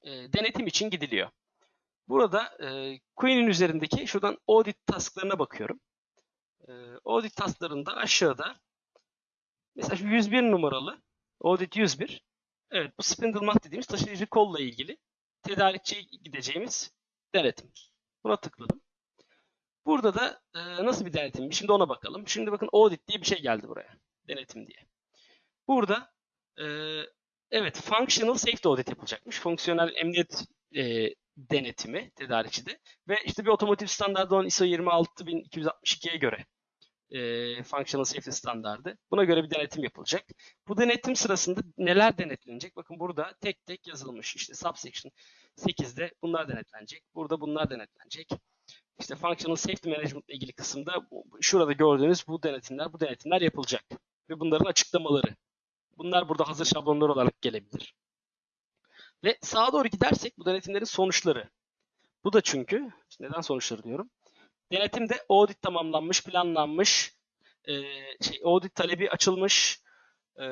e, denetim için gidiliyor. Burada e, Queen'in üzerindeki şuradan audit tasklarına bakıyorum. E, audit tasklarında aşağıda mesela şu 101 numaralı audit 101 evet bu Spindlemat dediğimiz taşıyıcı kolla ilgili tedarikçiye gideceğimiz denetim. Buna tıkladım. Burada da e, nasıl bir denetim? Şimdi ona bakalım. Şimdi bakın audit diye bir şey geldi buraya. Denetim diye. Burada e, evet functional safety audit yapılacakmış. Fonksiyonel emniyet e, denetimi tedarikçide ve işte bir otomotiv standardı olan ISO 26262'ye göre e, functional safety standardı. Buna göre bir denetim yapılacak. Bu denetim sırasında neler denetlenecek? Bakın burada tek tek yazılmış. İşte subsection 8'de bunlar denetlenecek. Burada bunlar denetlenecek. İşte functional safety management ile ilgili kısımda şurada gördüğünüz bu denetimler, bu denetimler yapılacak. Ve bunların açıklamaları. Bunlar burada hazır şablonlar olarak gelebilir. Ve sağa doğru gidersek bu denetimlerin sonuçları. Bu da çünkü, neden sonuçları diyorum. Denetimde audit tamamlanmış, planlanmış, e, şey, audit talebi açılmış, e,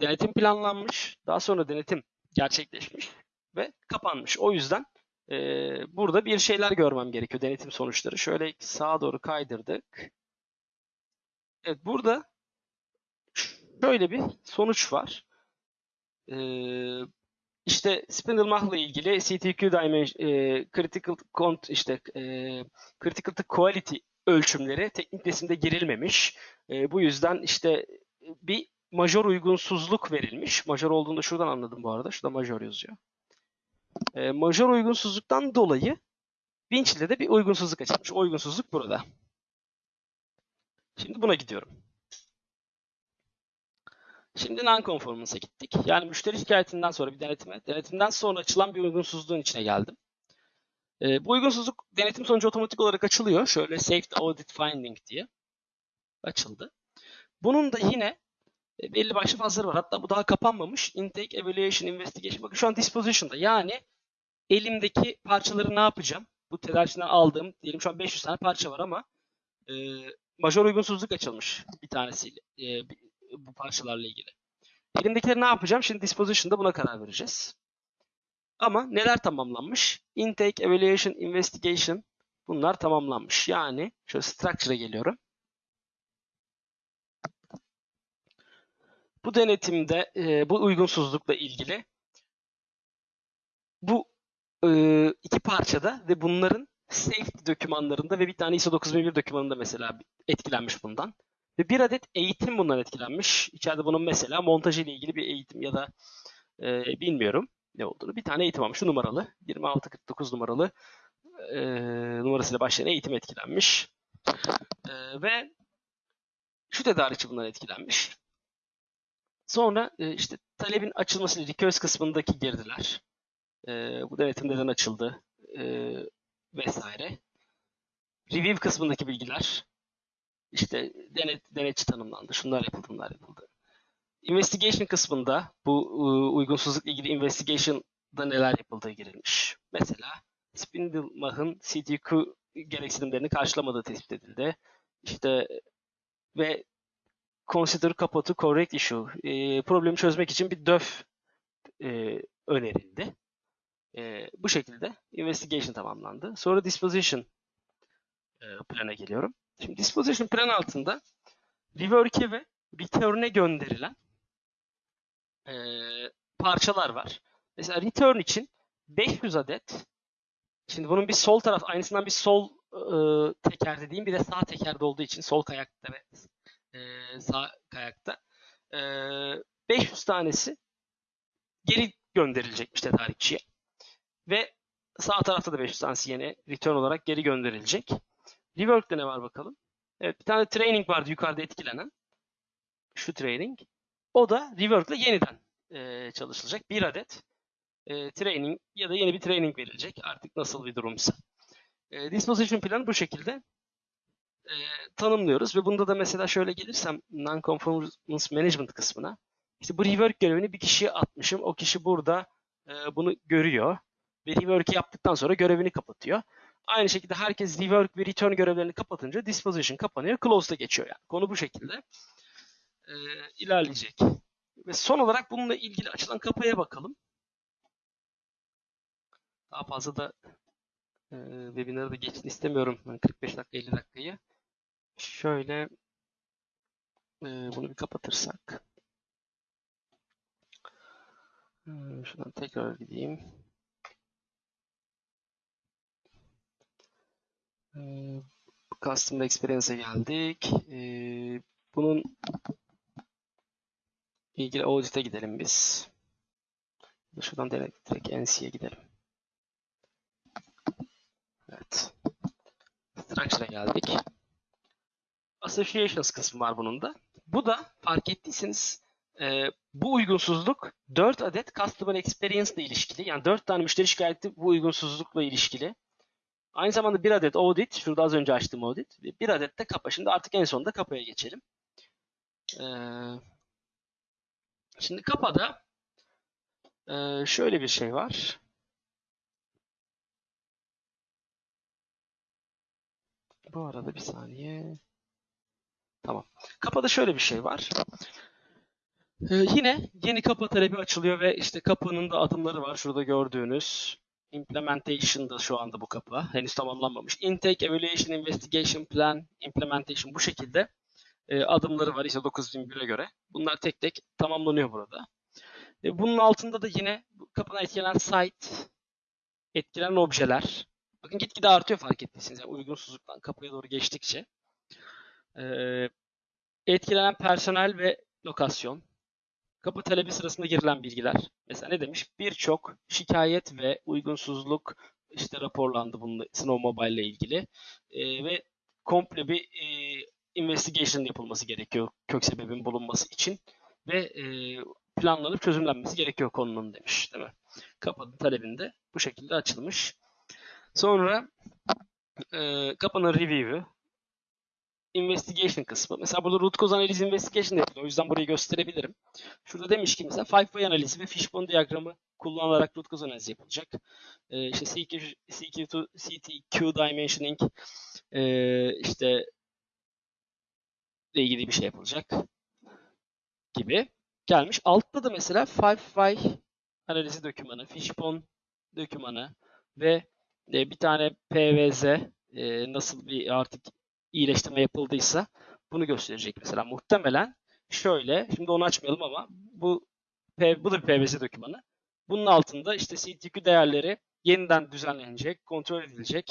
denetim planlanmış, daha sonra denetim gerçekleşmiş ve kapanmış. O yüzden e, burada bir şeyler görmem gerekiyor denetim sonuçları. Şöyle sağa doğru kaydırdık. Evet burada şöyle bir sonuç var. E, işte Spindle ile ilgili CTQ dimension, e, critical cont işte e, critical quality ölçümleri teknik resimde girilmemiş. E, bu yüzden işte bir major uygunsuzluk verilmiş. Major olduğunda şuradan anladım bu arada. Şurada major yazıyor. E, major uygunsuzluktan dolayı Winch'de de bir uygunsuzluk açılmış. O uygunsuzluk burada. Şimdi buna gidiyorum. Şimdi non-conformance'a gittik. Yani müşteri şikayetinden sonra bir denetime, denetimden sonra açılan bir uygunsuzluğun içine geldim. E, bu uygunsuzluk denetim sonucu otomatik olarak açılıyor. Şöyle Safety Audit Finding diye açıldı. Bunun da yine e, belli başlı fazları var. Hatta bu daha kapanmamış. Intake, Evaluation, Investigation. Bakın şu an Disposition'da. Yani elimdeki parçaları ne yapacağım? Bu tedarikçiden aldığım, diyelim şu an 500 tane parça var ama e, major uygunsuzluk açılmış bir tanesiyle. E, bu parçalarla ilgili. Elimdekileri ne yapacağım? Şimdi disposition'da buna karar vereceğiz. Ama neler tamamlanmış? Intake, Evaluation, Investigation bunlar tamamlanmış. Yani şöyle structure'a geliyorum. Bu denetimde e, bu uygunsuzlukla ilgili bu e, iki parçada ve bunların safety dokümanlarında ve bir tane ISO 9001 dokümanında mesela etkilenmiş bundan. Ve bir adet eğitim bundan etkilenmiş. İçeride bunun mesela montajı ile ilgili bir eğitim ya da e, bilmiyorum ne olduğunu. Bir tane eğitim almış. Şu numaralı. 2649 numaralı e, numarasıyla başlayan eğitim etkilenmiş. E, ve şu tedarikçi bundan etkilenmiş. Sonra e, işte talebin açılması, request kısmındaki girdiler. E, bu denetim neden açıldı e, vesaire. Review kısmındaki bilgiler. İşte denet, denetçi tanımlandı. Şunlar yapıldı, bunlar yapıldı. Investigation kısmında bu e, uygunsuzlukla ilgili investigation'da neler yapıldığı girilmiş. Mesela Spindlemach'ın CTQ gereksinimlerini karşılamadığı tespit edildi. İşte ve consider kapı to correct issue. E, problemi çözmek için bir DÖF e, önerildi. E, bu şekilde investigation tamamlandı. Sonra disposition e, plana geliyorum. Şimdi disposition plan altında rework'e ve return'e gönderilen e, parçalar var. Mesela return için 500 adet Şimdi bunun bir sol taraf aynısından bir sol e, teker dediğim bir de sağ tekerde olduğu için sol kayakta ve e, sağ kayakta e, 500 tanesi geri gönderilecekmiş tedarikçiye. Ve sağ tarafta da 500 tanesi yine return olarak geri gönderilecek. Rework'te ne var bakalım? Evet bir tane training vardı yukarıda etkilenen. Şu training. O da rework'la yeniden e, çalışılacak. Bir adet e, training ya da yeni bir training verilecek. Artık nasıl bir durumsa. E, disposition planı bu şekilde e, tanımlıyoruz ve bunda da mesela şöyle gelirsem non-conformance management kısmına işte bu rework görevini bir kişiye atmışım. O kişi burada e, bunu görüyor ve rework'i yaptıktan sonra görevini kapatıyor. Aynı şekilde herkes rework ve return görevlerini kapatınca disposition kapanıyor. Close'da geçiyor yani. Konu bu şekilde e, ilerleyecek. Ve son olarak bununla ilgili açılan kapıya bakalım. Daha fazla da e, webinarı da geçsin istemiyorum. Yani 45 dakika 50 dakikayı. Şöyle e, bunu bir kapatırsak. E, şuradan tekrar gideyim. E, Customer Experience'e geldik. E, bunun ilgili audit'e gidelim biz. Şuradan direkt, direkt NC'ye gidelim. Evet. Structure'a geldik. Associations kısmı var bunun da. Bu da fark ettiyseniz e, bu uygunsuzluk 4 adet Customer Experience ile ilişkili. Yani 4 tane müşteri şikayeti bu uygunsuzlukla ilişkili. Aynı zamanda bir adet audit. Şurada az önce açtığım audit. Bir adet de kapa. Şimdi artık en sonunda kapaya geçelim. Ee, şimdi kapada e, şöyle bir şey var. Bu arada bir saniye. Tamam. Kapıda şöyle bir şey var. Ee, yine yeni kapı talebi açılıyor ve işte kapının da adımları var. Şurada gördüğünüz. Implementation'da şu anda bu kapı. Henüz tamamlanmamış. Intake, Evaluation, Investigation, Plan, Implementation bu şekilde e, adımları var. İşte 9001'e göre. Bunlar tek tek tamamlanıyor burada. E, bunun altında da yine kapına etkilenen site, etkilenen objeler. Bakın gitgide artıyor fark ettiyseniz. Yani uygunsuzluktan kapıya doğru geçtikçe. Ee, etkilenen personel ve lokasyon. Kapı talebi sırasında girilen bilgiler. Mesela ne demiş? Birçok şikayet ve uygunsuzluk işte raporlandı bunun Snow Mobile ile ilgili. Ee, ve komple bir e, investigation yapılması gerekiyor kök sebebin bulunması için ve e, planlanıp çözümlenmesi gerekiyor konunun demiş değil mi? Kapı talebinde bu şekilde açılmış. Sonra e, kapının review'u, investigation kısmı. Mesela burada root cause analiz investigation yapılıyor. O yüzden burayı gösterebilirim. Şurada demiş ki mesela five way analizi ve fishbone diyagramı kullanılarak root cause analizi yapılacak. Ee, işte CQ, CQ2, CTQ dimensioning e, işte ile ilgili bir şey yapılacak gibi gelmiş. Altta da mesela five way analizi dokümanı, fishbone dokümanı ve e, bir tane PVZ e, nasıl bir artık iyileştirme yapıldıysa bunu gösterecek mesela. Muhtemelen şöyle. Şimdi onu açmayalım ama bu bu da bir PBS dokümanı. Bunun altında işte CTQ değerleri yeniden düzenlenecek, kontrol edilecek.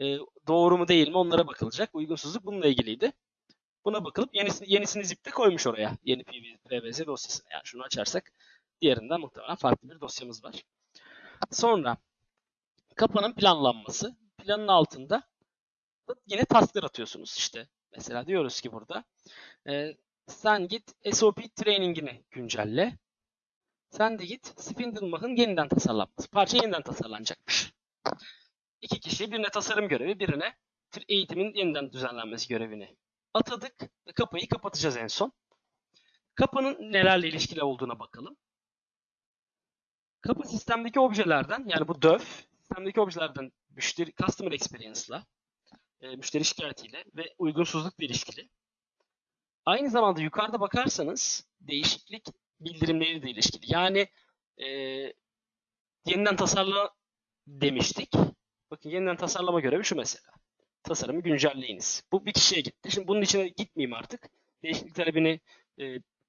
E, doğru mu değil mi onlara bakılacak. Uygunsuzluk bununla ilgiliydi. Buna bakılıp yenisini, yenisini zip'te koymuş oraya. Yeni PBS dosyasını. Yani şunu açarsak diğerinden muhtemelen farklı bir dosyamız var. Sonra kapanın planlanması. Planın altında yine tasklar atıyorsunuz işte. Mesela diyoruz ki burada e, sen git SOP training'ini güncelle. Sen de git Spindlemach'ın yeniden tasarlanması. Parça yeniden tasarlanacakmış. İki kişi birine tasarım görevi, birine eğitimin yeniden düzenlenmesi görevini atadık kapıyı kapatacağız en son. Kapının nelerle ilişkili olduğuna bakalım. Kapı sistemdeki objelerden yani bu DÖF sistemdeki objelerden müşteri customer experience'la e, müşteri şikayetiyle ve uygunsuzlukla ilişkili. Aynı zamanda yukarıda bakarsanız değişiklik bildirimleriyle ilişkili. Yani e, yeniden tasarla demiştik. Bakın yeniden tasarlama görevi şu mesela. Tasarımı güncelleyiniz. Bu bir kişiye gitti. Şimdi bunun içine gitmeyeyim artık. Değişiklik talebini e,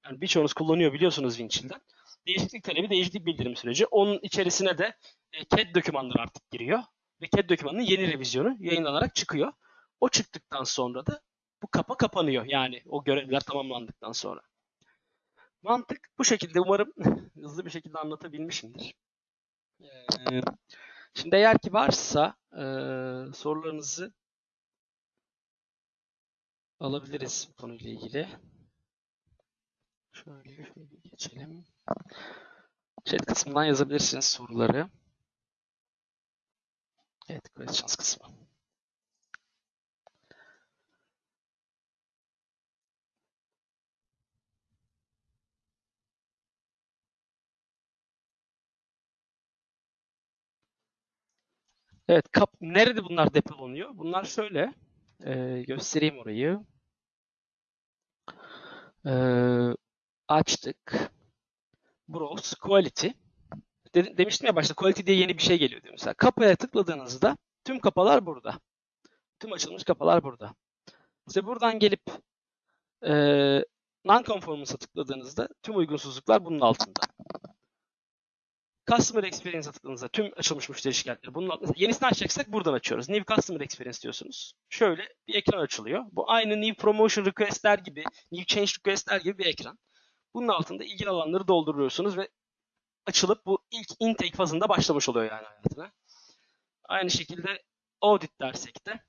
yani birçoğunuz kullanıyor biliyorsunuz Winchill'den. Değişiklik talebi değişiklik bildirim süreci. Onun içerisine de e, CAD dokümanları artık giriyor. Ve CAD dokümanının yeni revizyonu yayınlanarak çıkıyor. O çıktıktan sonra da bu kapa kapanıyor. Yani o görevler tamamlandıktan sonra. Mantık bu şekilde. Umarım <laughs> hızlı bir şekilde anlatabilmişimdir. Ee, şimdi eğer ki varsa e, sorularınızı alabiliriz bu konuyla ilgili. Şöyle, geçelim. Chat kısmından yazabilirsiniz soruları. Evet, questions kısmı. Evet, kap nerede bunlar depolanıyor? Bunlar şöyle. Ee, göstereyim orayı. Ee, açtık. Browse Quality. De demiştim ya başta Quality diye yeni bir şey geliyor diyor mesela. Kapıya tıkladığınızda tüm kapalar burada. Tüm açılmış kapalar burada. İşte buradan gelip e, non-conformance'a tıkladığınızda tüm uygunsuzluklar bunun altında. Customer Experience'a tıkladığınızda tüm açılmış müşteri şikayetleri bunun altında. Yenisini açacaksak buradan açıyoruz. New Customer Experience diyorsunuz. Şöyle bir ekran açılıyor. Bu aynı New Promotion Request'ler gibi, New Change Request'ler gibi bir ekran. Bunun altında ilgili alanları dolduruyorsunuz ve açılıp bu ilk intake fazında başlamış oluyor yani hayatına. Aynı şekilde audit dersek de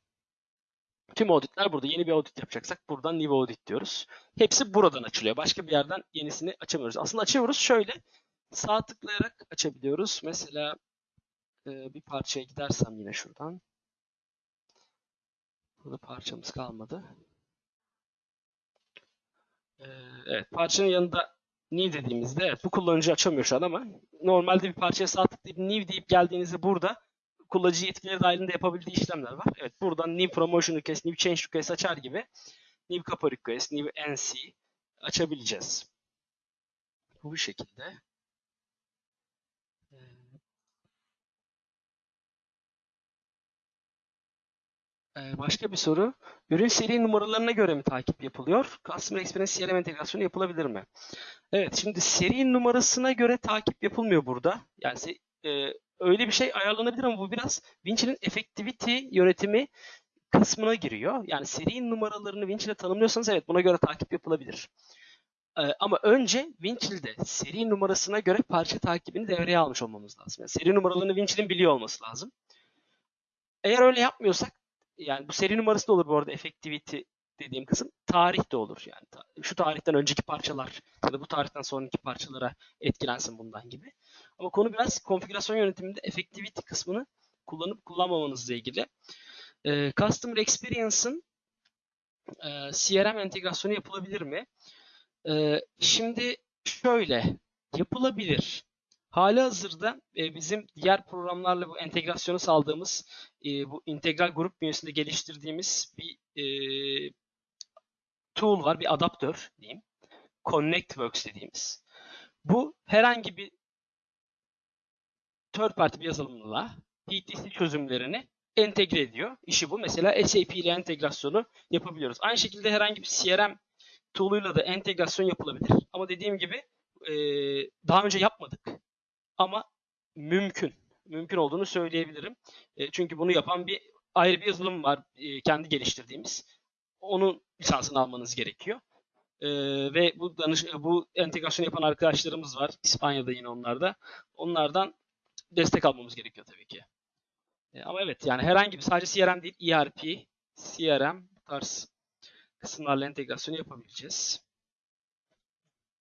tüm auditler burada. Yeni bir audit yapacaksak buradan new audit diyoruz. Hepsi buradan açılıyor. Başka bir yerden yenisini açamıyoruz. Aslında açıyoruz şöyle sağ tıklayarak açabiliyoruz. Mesela e, bir parçaya gidersem yine şuradan. Burada parçamız kalmadı. E, evet parçanın yanında new dediğimizde evet, bu kullanıcı açamıyor şu an ama normalde bir parçaya sağ tıklayıp new deyip geldiğinizde burada kullanıcı yetkileri dahilinde yapabildiği işlemler var. Evet buradan new promotion request, new change request açar gibi new kappa request, new NC açabileceğiz. Bu şekilde. Ee, başka bir soru. Ürün seri numaralarına göre mi takip yapılıyor? Customer Experience CRM entegrasyonu yapılabilir mi? Evet, şimdi seri numarasına göre takip yapılmıyor burada. Yani e, öyle bir şey ayarlanabilir ama bu biraz Vinci'nin effectivity yönetimi kısmına giriyor. Yani seri numaralarını Winch ile tanımlıyorsanız evet buna göre takip yapılabilir. Ee, ama önce Winchill'de seri numarasına göre parça takibini devreye almış olmamız lazım. Yani seri numaralarını Winchill'in biliyor olması lazım. Eğer öyle yapmıyorsak yani bu seri numarası da olur bu arada effectivity dediğim kısım. Tarih de olur yani. Şu tarihten önceki parçalar ya da bu tarihten sonraki parçalara etkilensin bundan gibi. Ama konu biraz konfigürasyon yönetiminde effectivity kısmını kullanıp kullanmamanızla ilgili. Ee, Customer Experience'ın e, CRM entegrasyonu yapılabilir mi? Ee, şimdi şöyle yapılabilir. Hali hazırda e, bizim diğer programlarla bu entegrasyonu sağladığımız e, bu integral grup bünyesinde geliştirdiğimiz bir e, tool var, bir adaptör diyeyim. ConnectWorks dediğimiz. Bu herhangi bir third party bir yazılımla PTC çözümlerini entegre ediyor. İşi bu. Mesela SAP ile entegrasyonu yapabiliyoruz. Aynı şekilde herhangi bir CRM tool'uyla da entegrasyon yapılabilir. Ama dediğim gibi e, daha önce yapmadık. Ama mümkün. Mümkün olduğunu söyleyebilirim. E, çünkü bunu yapan bir ayrı bir yazılım var e, kendi geliştirdiğimiz. Onun lisansını almanız gerekiyor. E, ve bu danış bu entegrasyon yapan arkadaşlarımız var. İspanya'da yine onlarda. Onlardan destek almamız gerekiyor tabii ki. E, ama evet yani herhangi bir sadece CRM değil ERP, CRM tarz kısımlarla entegrasyonu yapabileceğiz.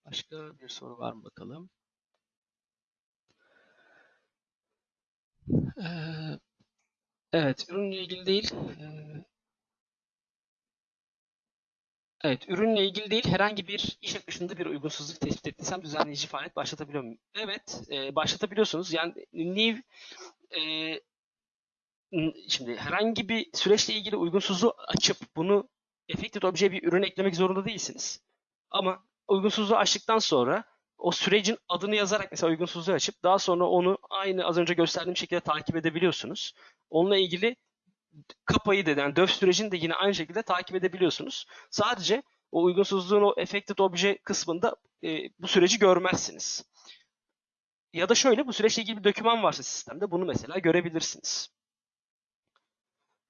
Başka bir soru var mı bakalım? Ee, evet, ürünle ilgili değil. Ee, evet, ürünle ilgili değil. Herhangi bir iş akışında bir uygunsuzluk tespit ettiysem düzenleyici faaliyet başlatabiliyor muyum? Evet, e, başlatabiliyorsunuz. Yani new e, şimdi herhangi bir süreçle ilgili uygunsuzluğu açıp bunu Affected Object'e bir ürün eklemek zorunda değilsiniz. Ama uygunsuzluğu açtıktan sonra o sürecin adını yazarak mesela uygunsuzluğu açıp daha sonra onu aynı az önce gösterdiğim şekilde takip edebiliyorsunuz. Onunla ilgili kapayı da yani döf sürecini de yine aynı şekilde takip edebiliyorsunuz. Sadece o uygunsuzluğun o affected obje kısmında e, bu süreci görmezsiniz. Ya da şöyle bu süreçle ilgili bir doküman varsa sistemde bunu mesela görebilirsiniz.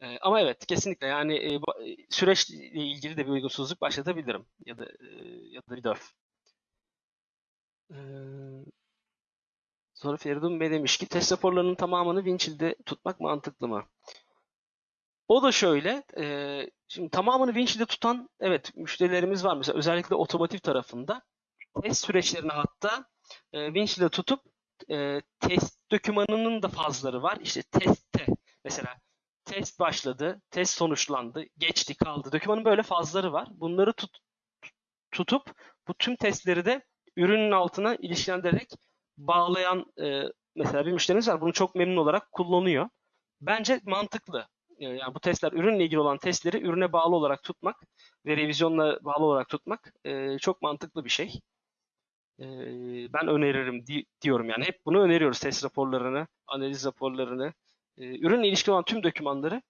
E, ama evet kesinlikle yani e, e, süreçle ilgili de bir uygunsuzluk başlatabilirim ya da e, ya da bir döf. Ee, sonra Feridun Bey demiş ki test raporlarının tamamını Winchill'de tutmak mantıklı mı? O da şöyle, e, şimdi tamamını Winchill'de tutan evet müşterilerimiz var. Mesela özellikle otomotiv tarafında test süreçlerini hatta e, Winchill'de tutup e, test dokümanının da fazları var. İşte testte mesela test başladı, test sonuçlandı, geçti, kaldı. Dokümanın böyle fazları var. Bunları tut, tutup bu tüm testleri de ürünün altına ilişkilendirerek bağlayan e, mesela bir müşterimiz var. Bunu çok memnun olarak kullanıyor. Bence mantıklı. E, Yani bu testler ürünle ilgili olan testleri ürüne bağlı olarak tutmak ve revizyonla bağlı olarak tutmak e, çok mantıklı bir şey. E, ben öneririm di- diyorum yani hep bunu öneriyoruz test raporlarını, analiz raporlarını, e, ürünle ilişkili olan tüm dokümanları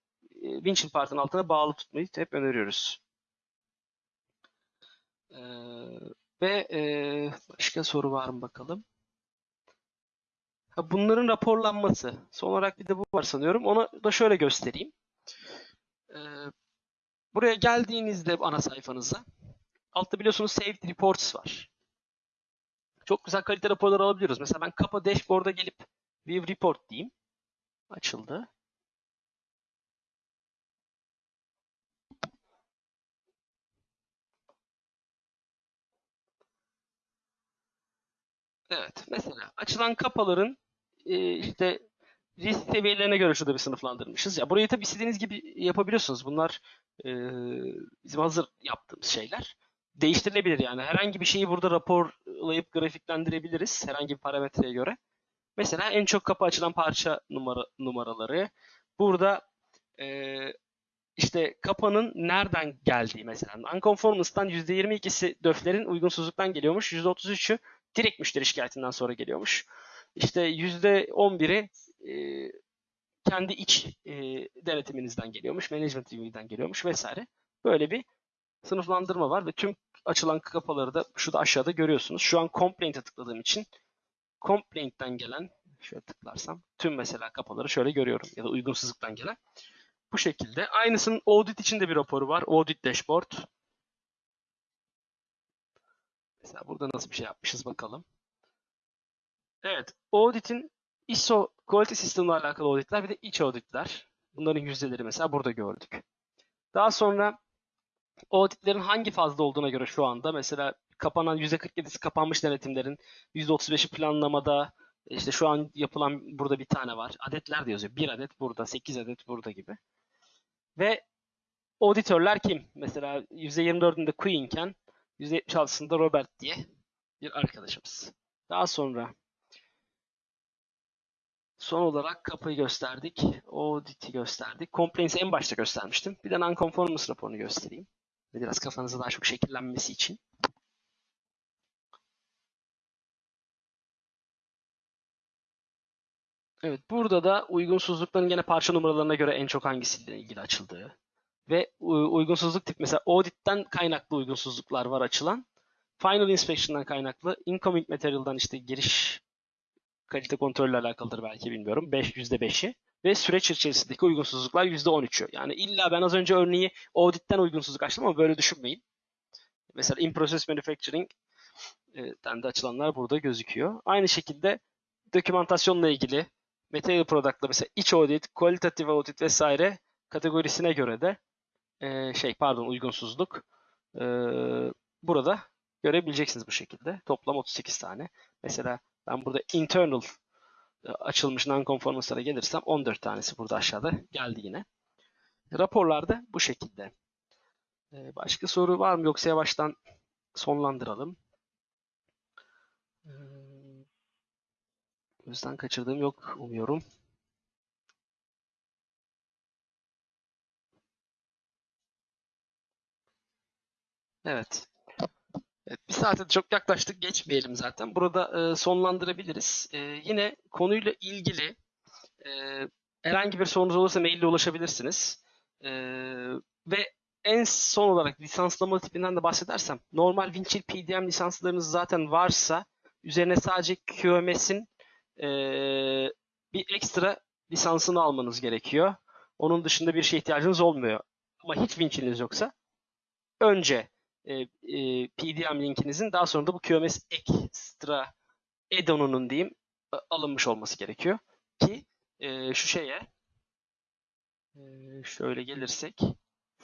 e, Winchill Part'ın altına bağlı tutmayı hep öneriyoruz. E, ve e, başka soru var mı bakalım? Ha, bunların raporlanması. Son olarak bir de bu var sanıyorum. Onu da şöyle göstereyim. Ee, buraya geldiğinizde ana sayfanıza altta biliyorsunuz Saved Reports var. Çok güzel kalite raporlar alabiliyoruz. Mesela ben kapa dashboard'a gelip View Report diyeyim. Açıldı. Evet. Mesela açılan kapaların e, işte risk seviyelerine göre şurada bir sınıflandırmışız. Ya burayı tabii istediğiniz gibi yapabiliyorsunuz. Bunlar e, bizim hazır yaptığımız şeyler. Değiştirilebilir yani. Herhangi bir şeyi burada raporlayıp grafiklendirebiliriz herhangi bir parametreye göre. Mesela en çok kapı açılan parça numara, numaraları. Burada e, işte kapanın nereden geldiği mesela. Unconformance'dan %22'si döflerin uygunsuzluktan geliyormuş. %33'ü direkt müşteri şikayetinden sonra geliyormuş. İşte %11'i e, kendi iç e, denetiminizden geliyormuş, management review'den geliyormuş vesaire. Böyle bir sınıflandırma var ve tüm açılan kapaları da şurada aşağıda görüyorsunuz. Şu an complaint'e tıkladığım için complaint'ten gelen şöyle tıklarsam tüm mesela kapaları şöyle görüyorum ya da uygunsuzluktan gelen. Bu şekilde. Aynısının audit için de bir raporu var. Audit dashboard. Mesela burada nasıl bir şey yapmışız bakalım. Evet, audit'in ISO quality sistemle alakalı auditler bir de iç auditler. Bunların yüzdeleri mesela burada gördük. Daha sonra auditlerin hangi fazla olduğuna göre şu anda mesela kapanan %47'si kapanmış denetimlerin %35'i planlamada işte şu an yapılan burada bir tane var. Adetler de yazıyor. Bir adet burada, sekiz adet burada gibi. Ve auditörler kim? Mesela %24'ünde Queen'ken 176'sında Robert diye bir arkadaşımız. Daha sonra son olarak kapıyı gösterdik. Audit'i gösterdik. Complaints'i en başta göstermiştim. Bir de Nonconformance raporunu göstereyim. ve Biraz kafanızda daha çok şekillenmesi için. Evet burada da uygunsuzlukların gene parça numaralarına göre en çok hangisiyle ilgili açıldığı, ve uygunsuzluk tip mesela audit'ten kaynaklı uygunsuzluklar var açılan. Final inspection'dan kaynaklı, incoming material'dan işte giriş kalite kontrolle alakalıdır belki bilmiyorum. 5 %5'i ve süreç içerisindeki uygunsuzluklar %13'ü. Yani illa ben az önce örneği audit'ten uygunsuzluk açtım ama böyle düşünmeyin. Mesela in process manufacturing e, de açılanlar burada gözüküyor. Aynı şekilde dokümantasyonla ilgili material product'la mesela iç audit, qualitative audit vesaire kategorisine göre de e, şey pardon uygunsuzluk e, burada görebileceksiniz bu şekilde. Toplam 38 tane. Mesela ben burada internal e, açılmış non-conformance'lara gelirsem 14 tanesi burada aşağıda geldi yine. Raporlarda bu şekilde. E, Başka soru var mı yoksa yavaştan sonlandıralım. E, Gözden kaçırdığım yok umuyorum. Evet. Evet, bir saate çok yaklaştık. Geçmeyelim zaten. Burada e, sonlandırabiliriz. E, yine konuyla ilgili e, herhangi bir sorunuz olursa maille ulaşabilirsiniz. E, ve en son olarak lisanslama tipinden de bahsedersem normal Winchill PDM lisanslarınız zaten varsa üzerine sadece QMS'in e, bir ekstra lisansını almanız gerekiyor. Onun dışında bir şeye ihtiyacınız olmuyor. Ama hiç Winchill'iniz yoksa önce e, e, PDM linkinizin daha sonra da bu QMS ekstra add-on'unun diyeyim a- alınmış olması gerekiyor. Ki e, şu şeye e, şöyle gelirsek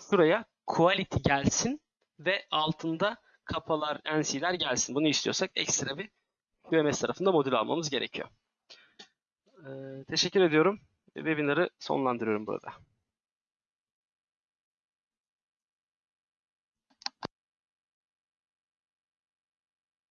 şuraya quality gelsin ve altında kapalar, NC'ler gelsin. Bunu istiyorsak ekstra bir QMS tarafında modül almamız gerekiyor. E, teşekkür ediyorum. Webinar'ı sonlandırıyorum burada.